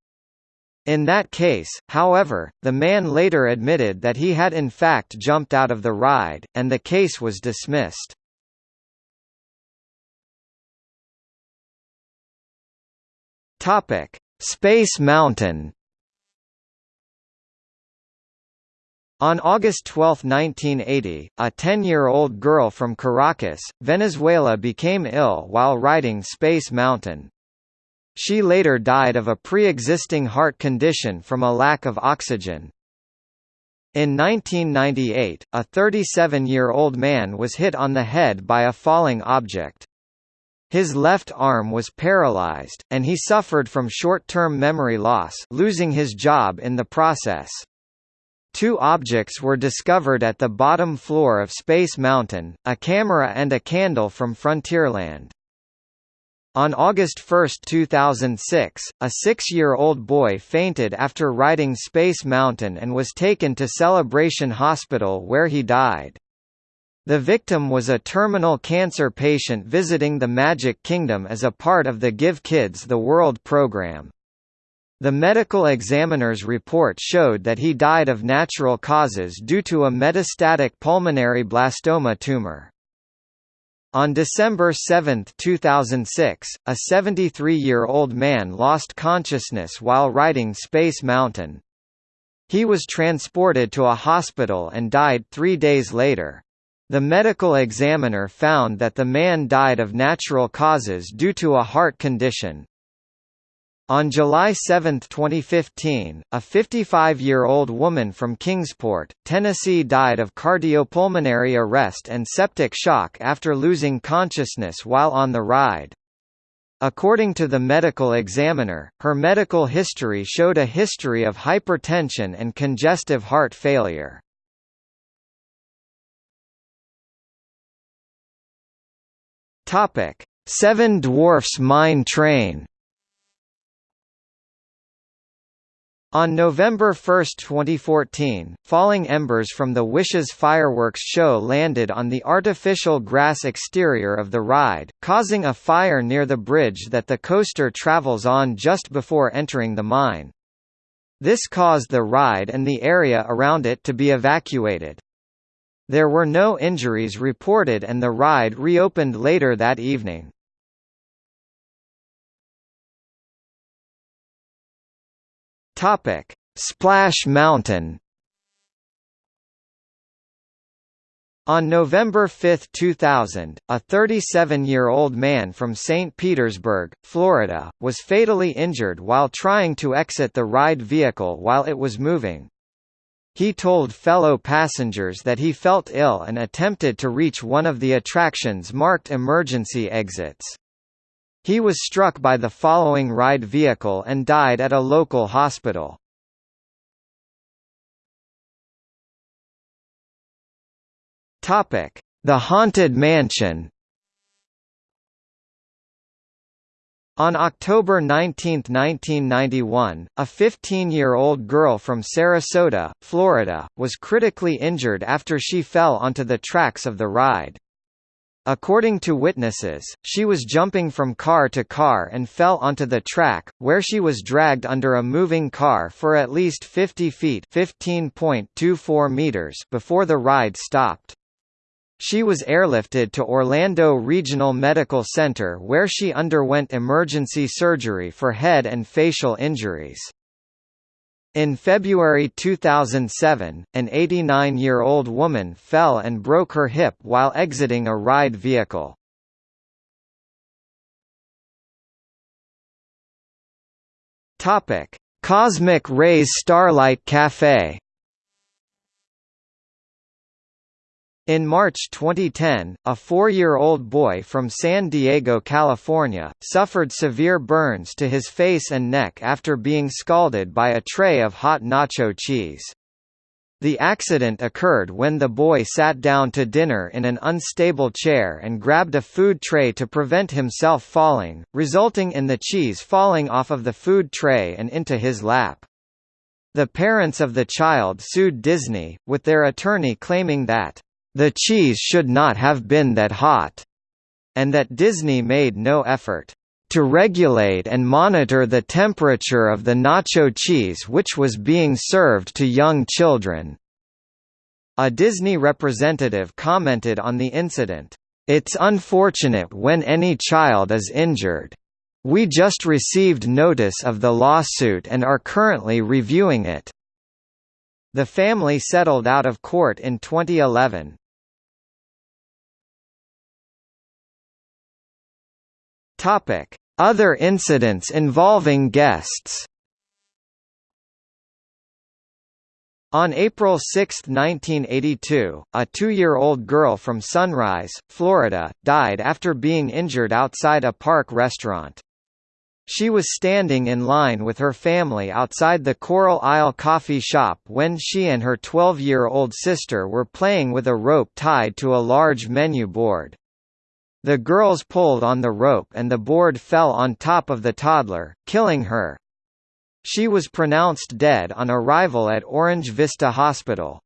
In that case, however, the man later admitted that he had in fact jumped out of the ride, and the case was dismissed. Space Mountain On August 12, 1980, a 10-year-old girl from Caracas, Venezuela became ill while riding Space Mountain. She later died of a pre-existing heart condition from a lack of oxygen. In 1998, a 37-year-old man was hit on the head by a falling object. His left arm was paralyzed, and he suffered from short-term memory loss losing his job in the process. Two objects were discovered at the bottom floor of Space Mountain, a camera and a candle from Frontierland. On August 1, 2006, a six-year-old boy fainted after riding Space Mountain and was taken to Celebration Hospital where he died. The victim was a terminal cancer patient visiting the Magic Kingdom as a part of the Give Kids the World program. The medical examiner's report showed that he died of natural causes due to a metastatic pulmonary blastoma tumor. On December 7, 2006, a 73-year-old man lost consciousness while riding Space Mountain. He was transported to a hospital and died three days later. The medical examiner found that the man died of natural causes due to a heart condition, on July 7, 2015, a 55-year-old woman from Kingsport, Tennessee died of cardiopulmonary arrest and septic shock after losing consciousness while on the ride. According to the medical examiner, her medical history showed a history of hypertension and congestive heart failure. Seven Dwarfs Mine Train On November 1, 2014, falling embers from the Wishes fireworks show landed on the artificial grass exterior of the ride, causing a fire near the bridge that the coaster travels on just before entering the mine. This caused the ride and the area around it to be evacuated. There were no injuries reported and the ride reopened later that evening. Topic: Splash Mountain. On November 5, 2000, a 37-year-old man from St. Petersburg, Florida, was fatally injured while trying to exit the ride vehicle while it was moving. He told fellow passengers that he felt ill and attempted to reach one of the attraction's marked emergency exits. He was struck by the following ride vehicle and died at a local hospital. The Haunted Mansion On October 19, 1991, a 15-year-old girl from Sarasota, Florida, was critically injured after she fell onto the tracks of the ride. According to witnesses, she was jumping from car to car and fell onto the track, where she was dragged under a moving car for at least 50 feet meters before the ride stopped. She was airlifted to Orlando Regional Medical Center where she underwent emergency surgery for head and facial injuries. In February 2007, an 89-year-old woman fell and broke her hip while exiting a ride vehicle. Topic: Cosmic Rays Starlight Cafe In March 2010, a four-year-old boy from San Diego, California, suffered severe burns to his face and neck after being scalded by a tray of hot nacho cheese. The accident occurred when the boy sat down to dinner in an unstable chair and grabbed a food tray to prevent himself falling, resulting in the cheese falling off of the food tray and into his lap. The parents of the child sued Disney, with their attorney claiming that the cheese should not have been that hot, and that Disney made no effort to regulate and monitor the temperature of the nacho cheese which was being served to young children. A Disney representative commented on the incident, "It's unfortunate when any child is injured. We just received notice of the lawsuit and are currently reviewing it." The family settled out of court in 2011. Topic: Other incidents involving guests. On April 6, 1982, a two-year-old girl from Sunrise, Florida, died after being injured outside a park restaurant. She was standing in line with her family outside the Coral Isle coffee shop when she and her 12-year-old sister were playing with a rope tied to a large menu board. The girls pulled on the rope and the board fell on top of the toddler, killing her. She was pronounced dead on arrival at Orange Vista Hospital.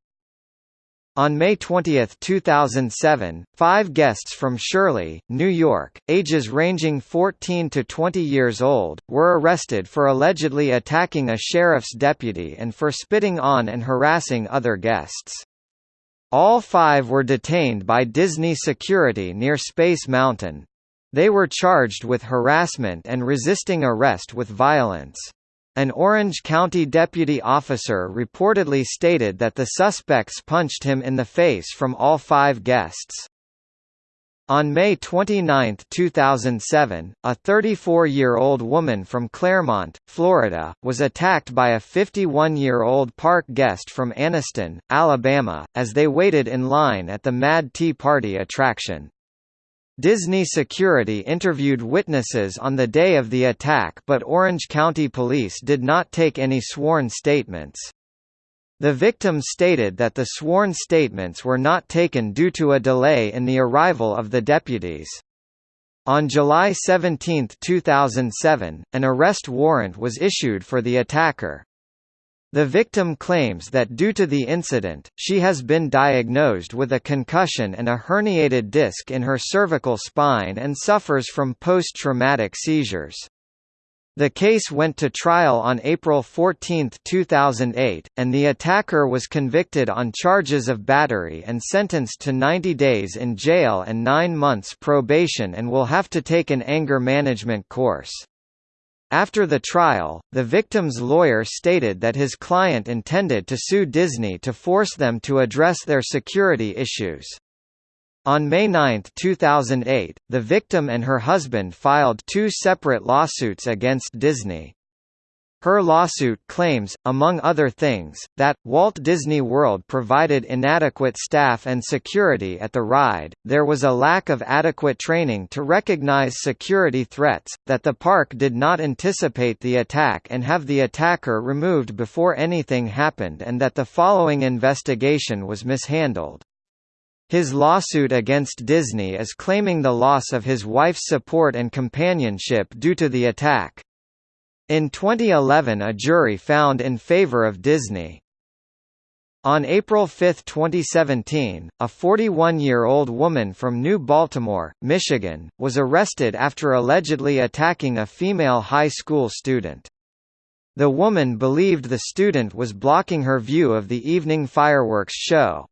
On May 20, 2007, five guests from Shirley, New York, ages ranging 14 to 20 years old, were arrested for allegedly attacking a sheriff's deputy and for spitting on and harassing other guests. All five were detained by Disney security near Space Mountain. They were charged with harassment and resisting arrest with violence. An Orange County deputy officer reportedly stated that the suspects punched him in the face from all five guests. On May 29, 2007, a 34-year-old woman from Clermont, Florida, was attacked by a 51-year-old park guest from Anniston, Alabama, as they waited in line at the Mad Tea Party attraction. Disney security interviewed witnesses on the day of the attack but Orange County Police did not take any sworn statements. The victim stated that the sworn statements were not taken due to a delay in the arrival of the deputies. On July 17, 2007, an arrest warrant was issued for the attacker. The victim claims that due to the incident, she has been diagnosed with a concussion and a herniated disc in her cervical spine and suffers from post-traumatic seizures. The case went to trial on April 14, 2008, and the attacker was convicted on charges of battery and sentenced to 90 days in jail and 9 months probation and will have to take an anger management course. After the trial, the victim's lawyer stated that his client intended to sue Disney to force them to address their security issues. On May 9, 2008, the victim and her husband filed two separate lawsuits against Disney. Her lawsuit claims, among other things, that, Walt Disney World provided inadequate staff and security at the ride, there was a lack of adequate training to recognize security threats, that the park did not anticipate the attack and have the attacker removed before anything happened and that the following investigation was mishandled. His lawsuit against Disney is claiming the loss of his wife's support and companionship due to the attack. In 2011 a jury found in favor of Disney. On April 5, 2017, a 41-year-old woman from New Baltimore, Michigan, was arrested after allegedly attacking a female high school student. The woman believed the student was blocking her view of the evening fireworks show.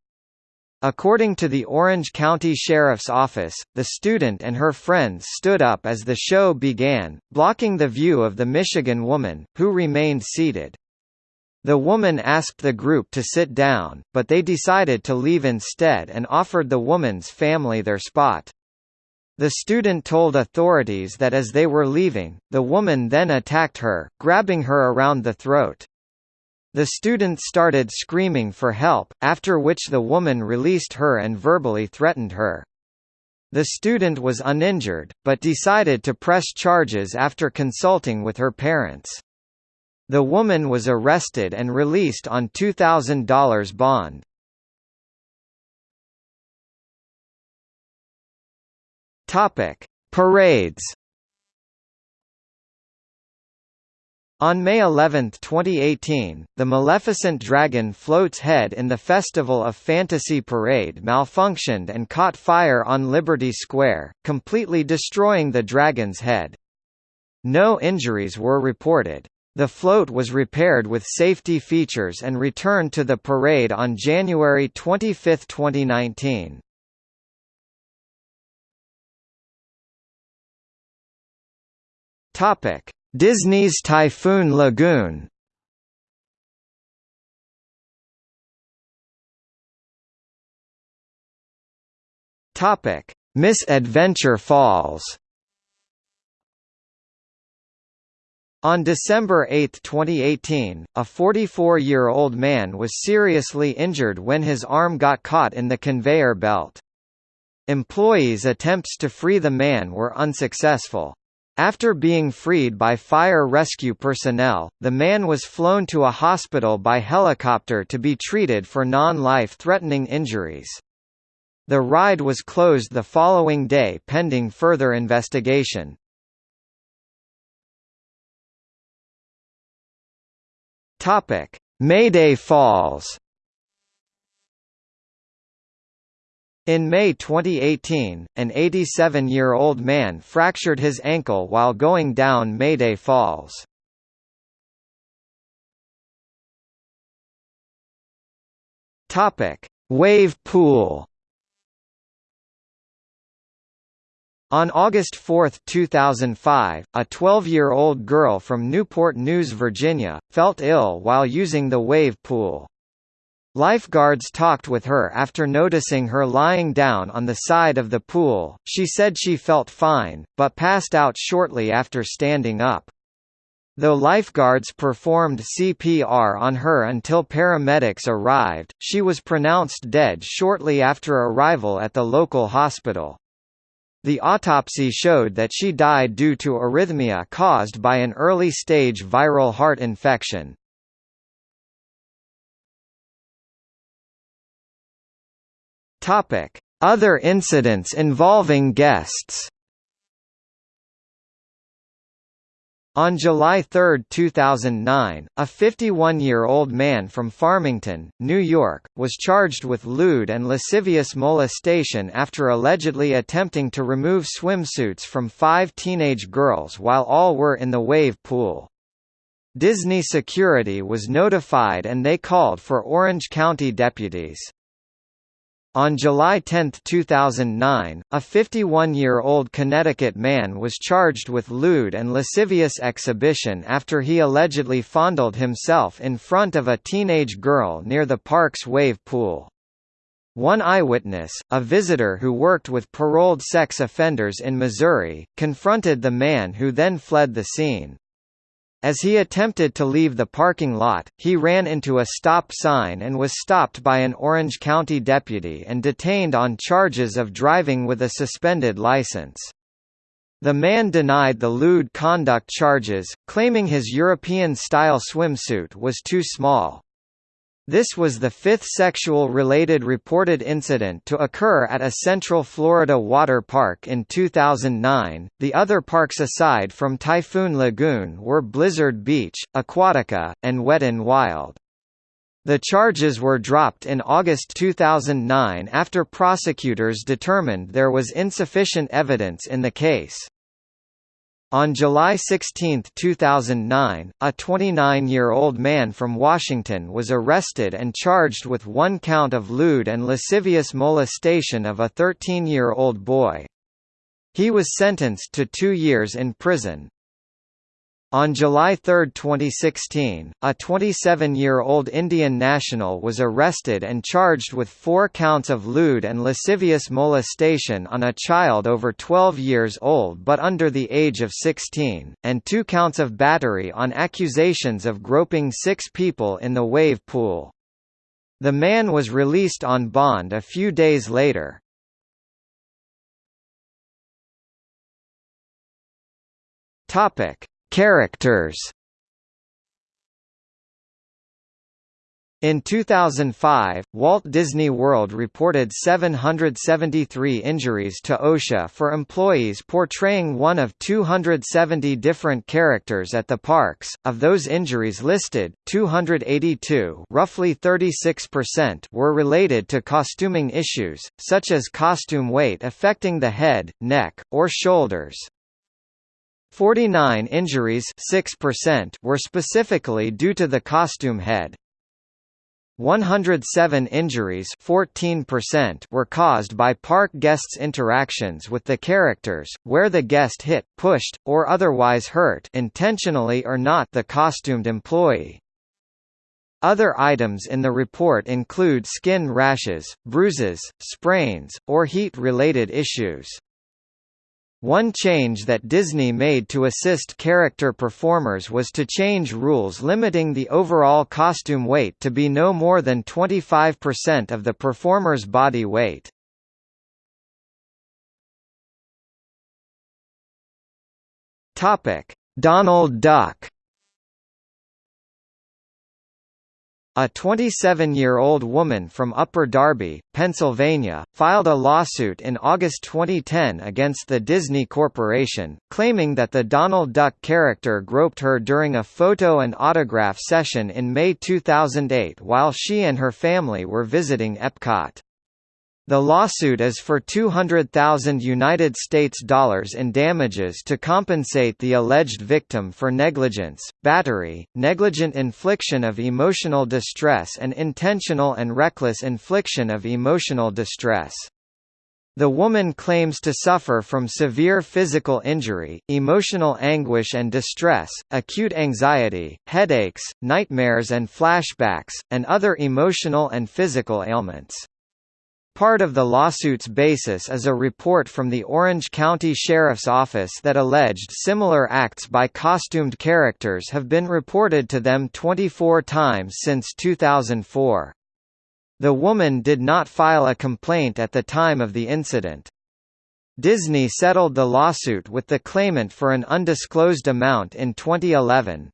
According to the Orange County Sheriff's Office, the student and her friends stood up as the show began, blocking the view of the Michigan woman, who remained seated. The woman asked the group to sit down, but they decided to leave instead and offered the woman's family their spot. The student told authorities that as they were leaving, the woman then attacked her, grabbing her around the throat. The student started screaming for help, after which the woman released her and verbally threatened her. The student was uninjured, but decided to press charges after consulting with her parents. The woman was arrested and released on $2,000 bond. Parades. On May 11, 2018, the Maleficent Dragon float's head in the Festival of Fantasy Parade malfunctioned and caught fire on Liberty Square, completely destroying the dragon's head. No injuries were reported. The float was repaired with safety features and returned to the parade on January 25, 2019. Topic: Disney's Typhoon Lagoon Topic: Misadventure Falls. On December 8, 2018, a 44-year-old man was seriously injured when his arm got caught in the conveyor belt. Employees' attempts to free the man were unsuccessful. After being freed by fire rescue personnel, the man was flown to a hospital by helicopter to be treated for non-life-threatening injuries. The ride was closed the following day pending further investigation. Mayday Falls In May 2018, an 87-year-old man fractured his ankle while going down Mayday Falls. Topic: Wave pool. On August 4, 2005, a 12-year-old girl from Newport News, Virginia, felt ill while using the wave pool. Lifeguards talked with her after noticing her lying down on the side of the pool. She said she felt fine, but passed out shortly after standing up. Though lifeguards performed CPR on her until paramedics arrived, she was pronounced dead shortly after arrival at the local hospital. The autopsy showed that she died due to arrhythmia caused by an early-stage viral heart infection. Topic: Other incidents involving guests. On July 3, 2009, a 51-year-old man from Farmington, New York, was charged with lewd and lascivious molestation after allegedly attempting to remove swimsuits from five teenage girls while all were in the wave pool. Disney security was notified and they called for Orange County deputies. On July 10, 2009, a 51-year-old Connecticut man was charged with lewd and lascivious exhibition after he allegedly fondled himself in front of a teenage girl near the park's wave pool. One eyewitness, a visitor who worked with paroled sex offenders in Missouri, confronted the man who then fled the scene. As he attempted to leave the parking lot, he ran into a stop sign and was stopped by an Orange County deputy and detained on charges of driving with a suspended license. The man denied the lewd conduct charges, claiming his European-style swimsuit was too small. This was the fifth sexual-related reported incident to occur at a Central Florida water park in 2009. The other parks aside from Typhoon Lagoon were Blizzard Beach, Aquatica, and Wet n Wild. The charges were dropped in August 2009 after prosecutors determined there was insufficient evidence in the case. On July 16, 2009, a 29-year-old man from Washington was arrested and charged with one count of lewd and lascivious molestation of a 13-year-old boy. He was sentenced to two years in prison. On July 3, 2016, a 27-year-old Indian national was arrested and charged with four counts of lewd and lascivious molestation on a child over 12 years old but under the age of 16, and two counts of battery on accusations of groping six people in the wave pool. The man was released on bond a few days later. Topic Characters In 2005, Walt Disney World reported 773 injuries to OSHA for employees portraying one of 270 different characters at the parks. Of those injuries listed, 282, roughly 36%, were related to costuming issues, such as costume weight affecting the head, neck, or shoulders. 49 injuries 6% were specifically due to the costume head. 107 injuries 14% were caused by park guests' interactions with the characters, where the guest hit, pushed, or otherwise hurt intentionally or not the costumed employee. Other items in the report include skin rashes, bruises, sprains, or heat-related issues. One change that Disney made to assist character performers was to change rules limiting the overall costume weight to be no more than 25% of the performer's body weight. Donald Duck A 27-year-old woman from Upper Darby, Pennsylvania, filed a lawsuit in August 2010 against the Disney Corporation, claiming that the Donald Duck character groped her during a photo and autograph session in May 2008 while she and her family were visiting Epcot. The lawsuit is for 200,000 United States dollars in damages to compensate the alleged victim for negligence, battery, negligent infliction of emotional distress and intentional and reckless infliction of emotional distress. The woman claims to suffer from severe physical injury, emotional anguish and distress, acute anxiety, headaches, nightmares and flashbacks, and other emotional and physical ailments. Part of the lawsuit's basis is a report from the Orange County Sheriff's Office that alleged similar acts by costumed characters have been reported to them 24 times since 2004. The woman did not file a complaint at the time of the incident. Disney settled the lawsuit with the claimant for an undisclosed amount in 2011.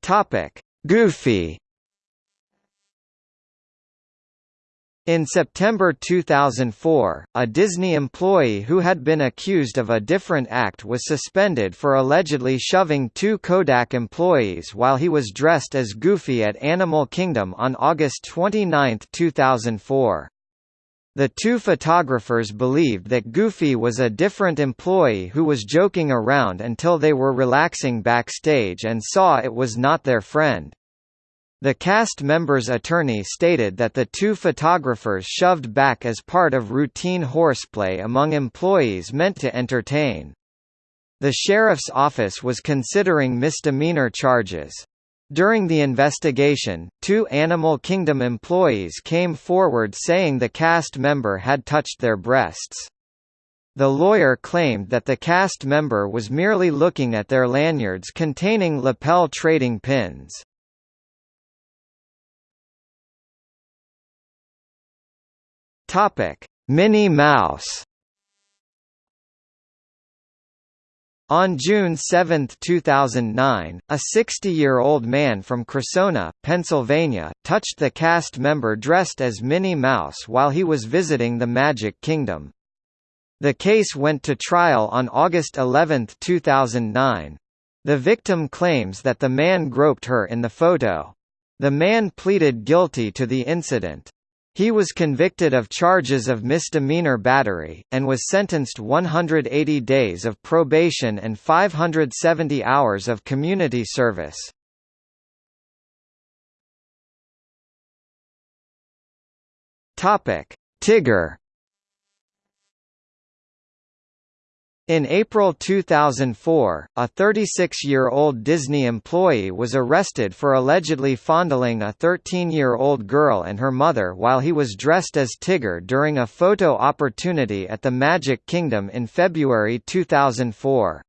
Topic: Goofy In September 2004, a Disney employee who had been accused of a different act was suspended for allegedly shoving two Kodak employees while he was dressed as Goofy at Animal Kingdom on August 29, 2004. The two photographers believed that Goofy was a different employee who was joking around until they were relaxing backstage and saw it was not their friend. The cast member's attorney stated that the two photographers shoved back as part of routine horseplay among employees meant to entertain. The sheriff's office was considering misdemeanor charges. During the investigation, two Animal Kingdom employees came forward saying the cast member had touched their breasts. The lawyer claimed that the cast member was merely looking at their lanyards containing lapel trading pins. Minnie Mouse On June 7, 2009, a 60-year-old man from Cressona, Pennsylvania, touched the cast member dressed as Minnie Mouse while he was visiting the Magic Kingdom. The case went to trial on August 11, 2009. The victim claims that the man groped her in the photo. The man pleaded guilty to the incident. He was convicted of charges of misdemeanor battery, and was sentenced 180 days of probation and 570 hours of community service. Tigger In April 2004, a 36-year-old Disney employee was arrested for allegedly fondling a 13-year-old girl and her mother while he was dressed as Tigger during a photo opportunity at the Magic Kingdom in February 2004.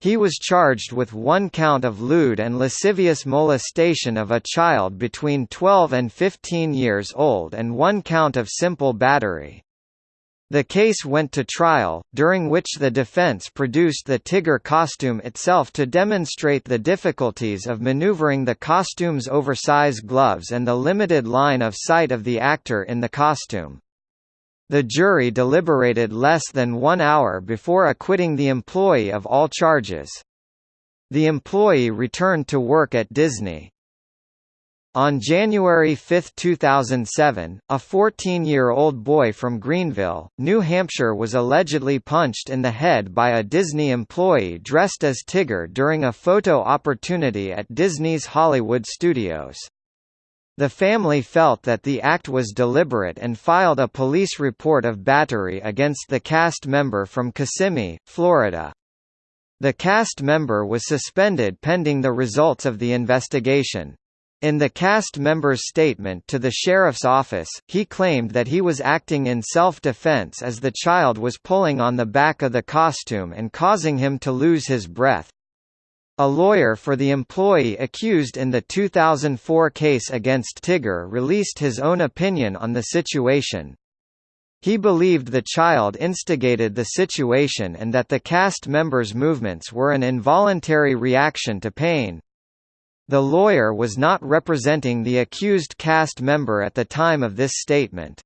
He was charged with one count of lewd and lascivious molestation of a child between 12 and 15 years old and one count of simple battery. The case went to trial, during which the defense produced the Tigger costume itself to demonstrate the difficulties of maneuvering the costume's oversized gloves and the limited line of sight of the actor in the costume. The jury deliberated less than one hour before acquitting the employee of all charges. The employee returned to work at Disney. On January 5, 2007, a 14-year-old boy from Greenville, New Hampshire was allegedly punched in the head by a Disney employee dressed as Tigger during a photo opportunity at Disney's Hollywood Studios. The family felt that the act was deliberate and filed a police report of battery against the cast member from Kissimmee, Florida. The cast member was suspended pending the results of the investigation. In the cast member's statement to the sheriff's office, he claimed that he was acting in self-defense as the child was pulling on the back of the costume and causing him to lose his breath. A lawyer for the employee accused in the 2004 case against Tigger released his own opinion on the situation. He believed the child instigated the situation and that the cast member's movements were an involuntary reaction to pain. The lawyer was not representing the accused cast member at the time of this statement.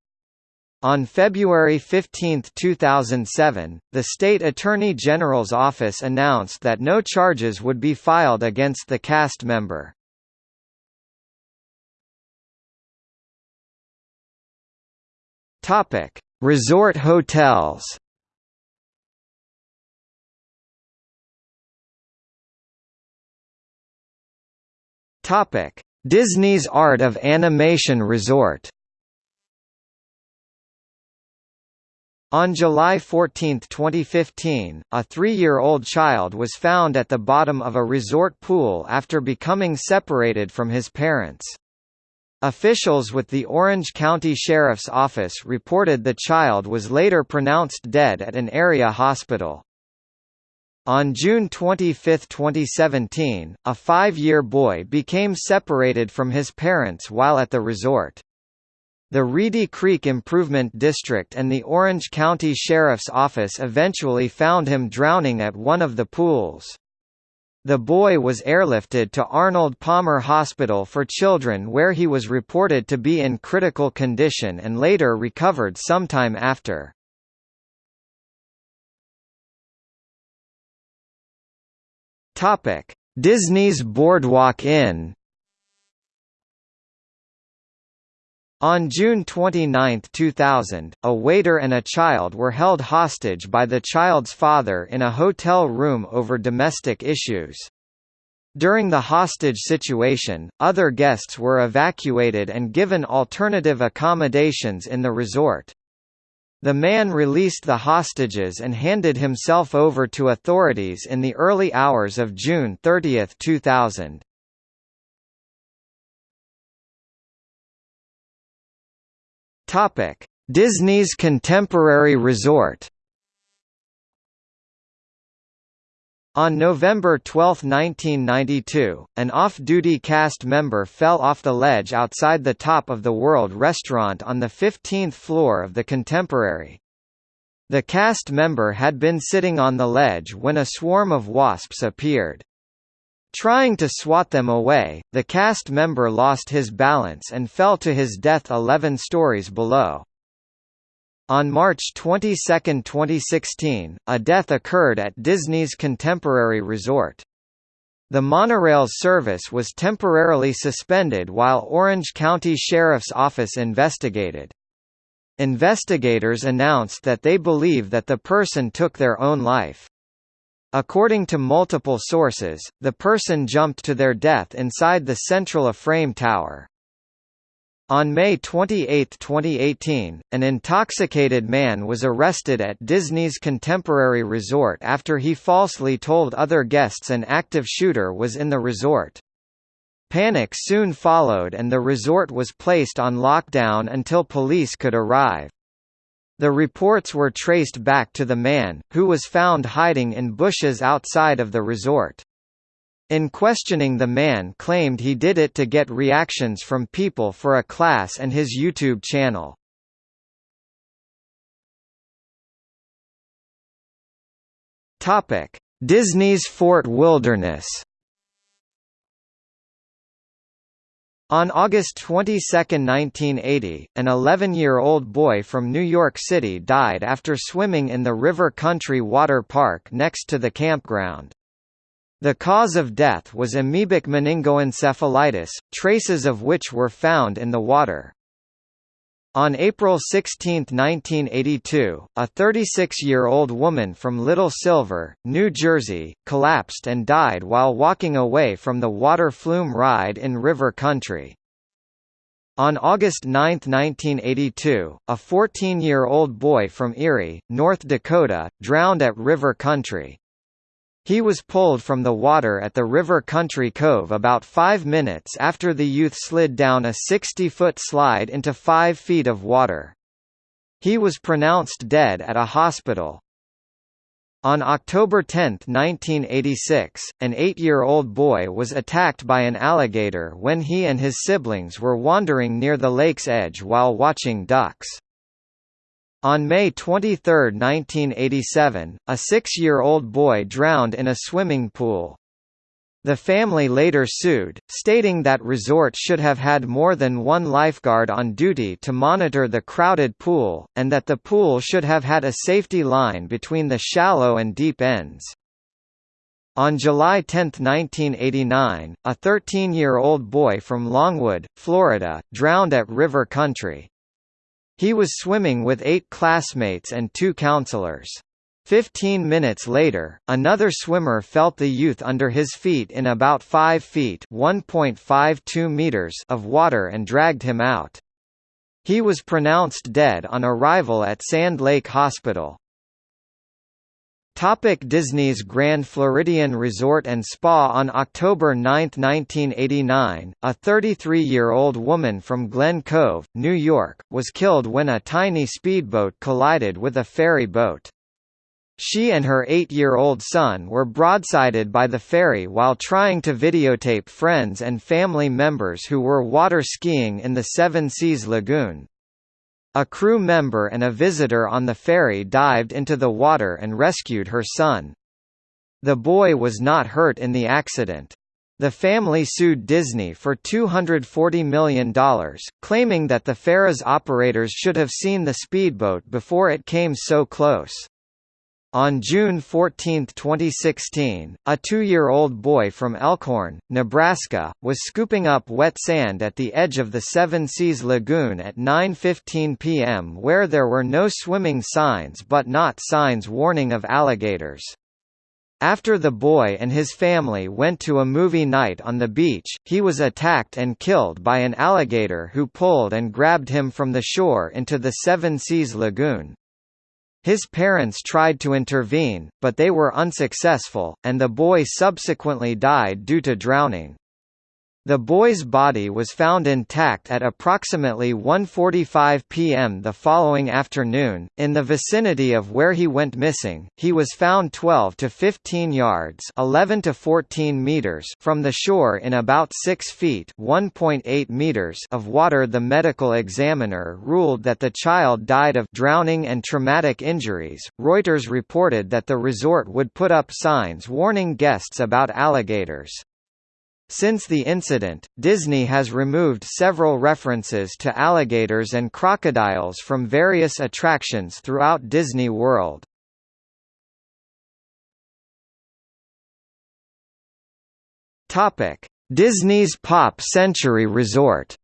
On February 15, 2007, the State Attorney General's office announced that no charges would be filed against the cast member. Resort hotels Topic: Disney's Art of Animation Resort. On July 14, 2015, a three-year-old child was found at the bottom of a resort pool after becoming separated from his parents. Officials with the Orange County Sheriff's Office reported the child was later pronounced dead at an area hospital. On June 25, 2017, a five-year boy became separated from his parents while at the resort. The Reedy Creek Improvement District and the Orange County Sheriff's Office eventually found him drowning at one of the pools. The boy was airlifted to Arnold Palmer Hospital for Children where he was reported to be in critical condition and later recovered sometime after. Topic: Disney's Boardwalk Inn. On June 29, 2000, a waiter and a child were held hostage by the child's father in a hotel room over domestic issues. During the hostage situation, other guests were evacuated and given alternative accommodations in the resort. The man released the hostages and handed himself over to authorities in the early hours of June 30, 2000. Topic: Disney's Contemporary Resort On November 12, 1992, an off-duty cast member fell off the ledge outside the top of the World Restaurant on the 15th floor of the Contemporary. The cast member had been sitting on the ledge when a swarm of wasps appeared. Trying to swat them away, the cast member lost his balance and fell to his death 11 stories below. On March 22, 2016, a death occurred at Disney's Contemporary Resort. The monorail's service was temporarily suspended while Orange County Sheriff's Office investigated. Investigators announced that they believe that the person took their own life. According to multiple sources, the person jumped to their death inside the central A-frame tower. On May 28, 2018, an intoxicated man was arrested at Disney's Contemporary Resort after he falsely told other guests an active shooter was in the resort. Panic soon followed and the resort was placed on lockdown until police could arrive. The reports were traced back to the man, who was found hiding in bushes outside of the resort. In questioning the man claimed he did it to get reactions from people for a class and his YouTube channel. Disney's Fort Wilderness On August 22, 1980, an 11-year-old boy from New York City died after swimming in the River Country Water Park next to the campground. The cause of death was amoebic meningoencephalitis, traces of which were found in the water. On April 16, 1982, a 36-year-old woman from Little Silver, New Jersey, collapsed and died while walking away from the water flume ride in River Country. On August 9, 1982, a 14-year-old boy from Erie, North Dakota, drowned at River Country. He was pulled from the water at the River Country Cove about five minutes after the youth slid down a 60-foot slide into five feet of water. He was pronounced dead at a hospital. On October 10, 1986, an eight-year-old boy was attacked by an alligator when he and his siblings were wandering near the lake's edge while watching ducks. On May 23, 1987, a six-year-old boy drowned in a swimming pool. The family later sued, stating that resort should have had more than one lifeguard on duty to monitor the crowded pool, and that the pool should have had a safety line between the shallow and deep ends. On July 10, 1989, a 13-year-old boy from Longwood, Florida, drowned at River Country. He was swimming with eight classmates and two counselors. Fifteen minutes later, another swimmer felt the youth under his feet in about 5 feet meters of water and dragged him out. He was pronounced dead on arrival at Sand Lake Hospital. Topic Disney's Grand Floridian Resort and Spa On October 9, 1989, a 33-year-old woman from Glen Cove, New York, was killed when a tiny speedboat collided with a ferry boat. She and her eight-year-old son were broadsided by the ferry while trying to videotape friends and family members who were water skiing in the Seven Seas Lagoon. A crew member and a visitor on the ferry dived into the water and rescued her son. The boy was not hurt in the accident. The family sued Disney for $240 million, claiming that the ferry's operators should have seen the speedboat before it came so close. On June 14, 2016, a two-year-old boy from Elkhorn, Nebraska, was scooping up wet sand at the edge of the Seven Seas Lagoon at 9.15 p.m. where there were no swimming signs but not signs warning of alligators. After the boy and his family went to a movie night on the beach, he was attacked and killed by an alligator who pulled and grabbed him from the shore into the Seven Seas Lagoon. His parents tried to intervene, but they were unsuccessful, and the boy subsequently died due to drowning. The boy's body was found intact at approximately 1:45 p.m. the following afternoon in the vicinity of where he went missing. He was found 12 to 15 yards, 11 to 14 meters from the shore in about 6 feet, 1.8 meters of water. The medical examiner ruled that the child died of drowning and traumatic injuries. Reuters reported that the resort would put up signs warning guests about alligators. Since the incident, Disney has removed several references to alligators and crocodiles from various attractions throughout Disney World. Topic: Disney's Pop Century Resort.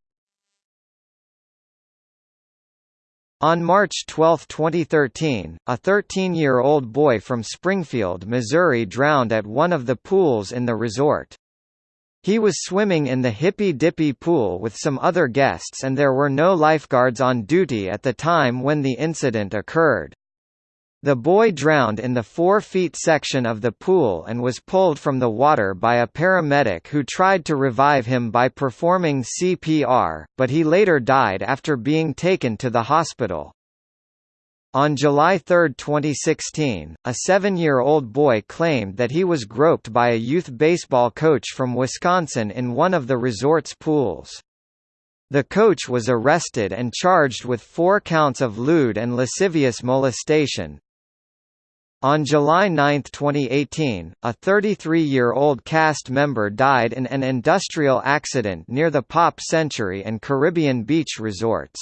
On March 12, 2013, a 13-year-old boy from Springfield, Missouri drowned at one of the pools in the resort. He was swimming in the Hippy Dippy pool with some other guests and there were no lifeguards on duty at the time when the incident occurred. The boy drowned in the 4-feet section of the pool and was pulled from the water by a paramedic who tried to revive him by performing CPR, but he later died after being taken to the hospital. On July 3, 2016, a seven-year-old boy claimed that he was groped by a youth baseball coach from Wisconsin in one of the resort's pools. The coach was arrested and charged with four counts of lewd and lascivious molestation. On July 9, 2018, a 33-year-old cast member died in an industrial accident near the Pop Century and Caribbean Beach resorts.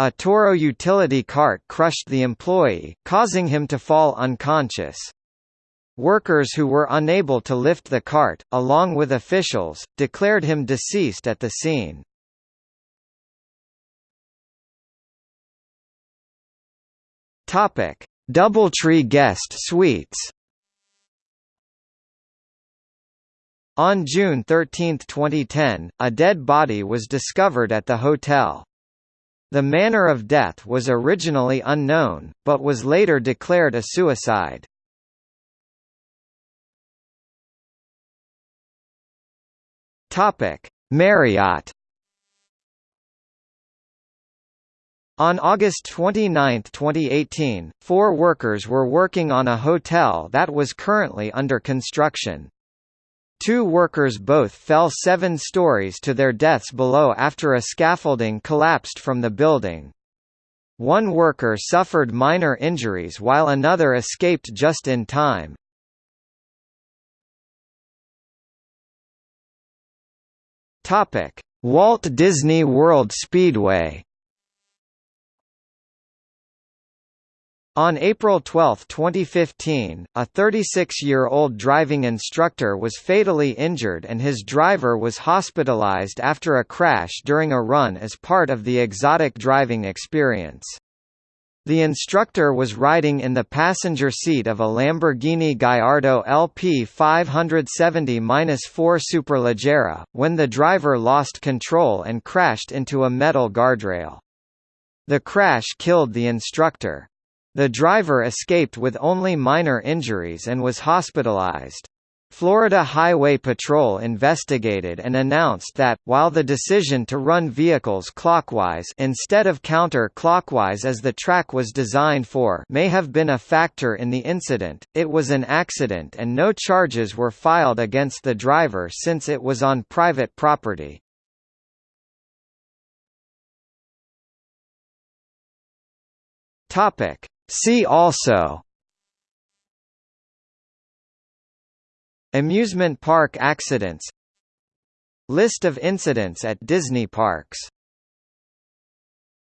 A Toro utility cart crushed the employee, causing him to fall unconscious. Workers who were unable to lift the cart, along with officials, declared him deceased at the scene. Doubletree guest suites On June 13, 2010, a dead body was discovered at the hotel. The manner of death was originally unknown, but was later declared a suicide. Marriott On August 29, 2018, four workers were working on a hotel that was currently under construction. Two workers both fell seven stories to their deaths below after a scaffolding collapsed from the building. One worker suffered minor injuries while another escaped just in time. Walt Disney World Speedway On April 12, 2015, a 36-year-old driving instructor was fatally injured and his driver was hospitalized after a crash during a run as part of the exotic driving experience. The instructor was riding in the passenger seat of a Lamborghini Gallardo LP 570-4 Superleggera, when the driver lost control and crashed into a metal guardrail. The crash killed the instructor. The driver escaped with only minor injuries and was hospitalized. Florida Highway Patrol investigated and announced that, while the decision to run vehicles clockwise instead of counter-clockwise as the track was designed for may have been a factor in the incident, it was an accident and no charges were filed against the driver since it was on private property. See also Amusement park accidents List of incidents at Disney parks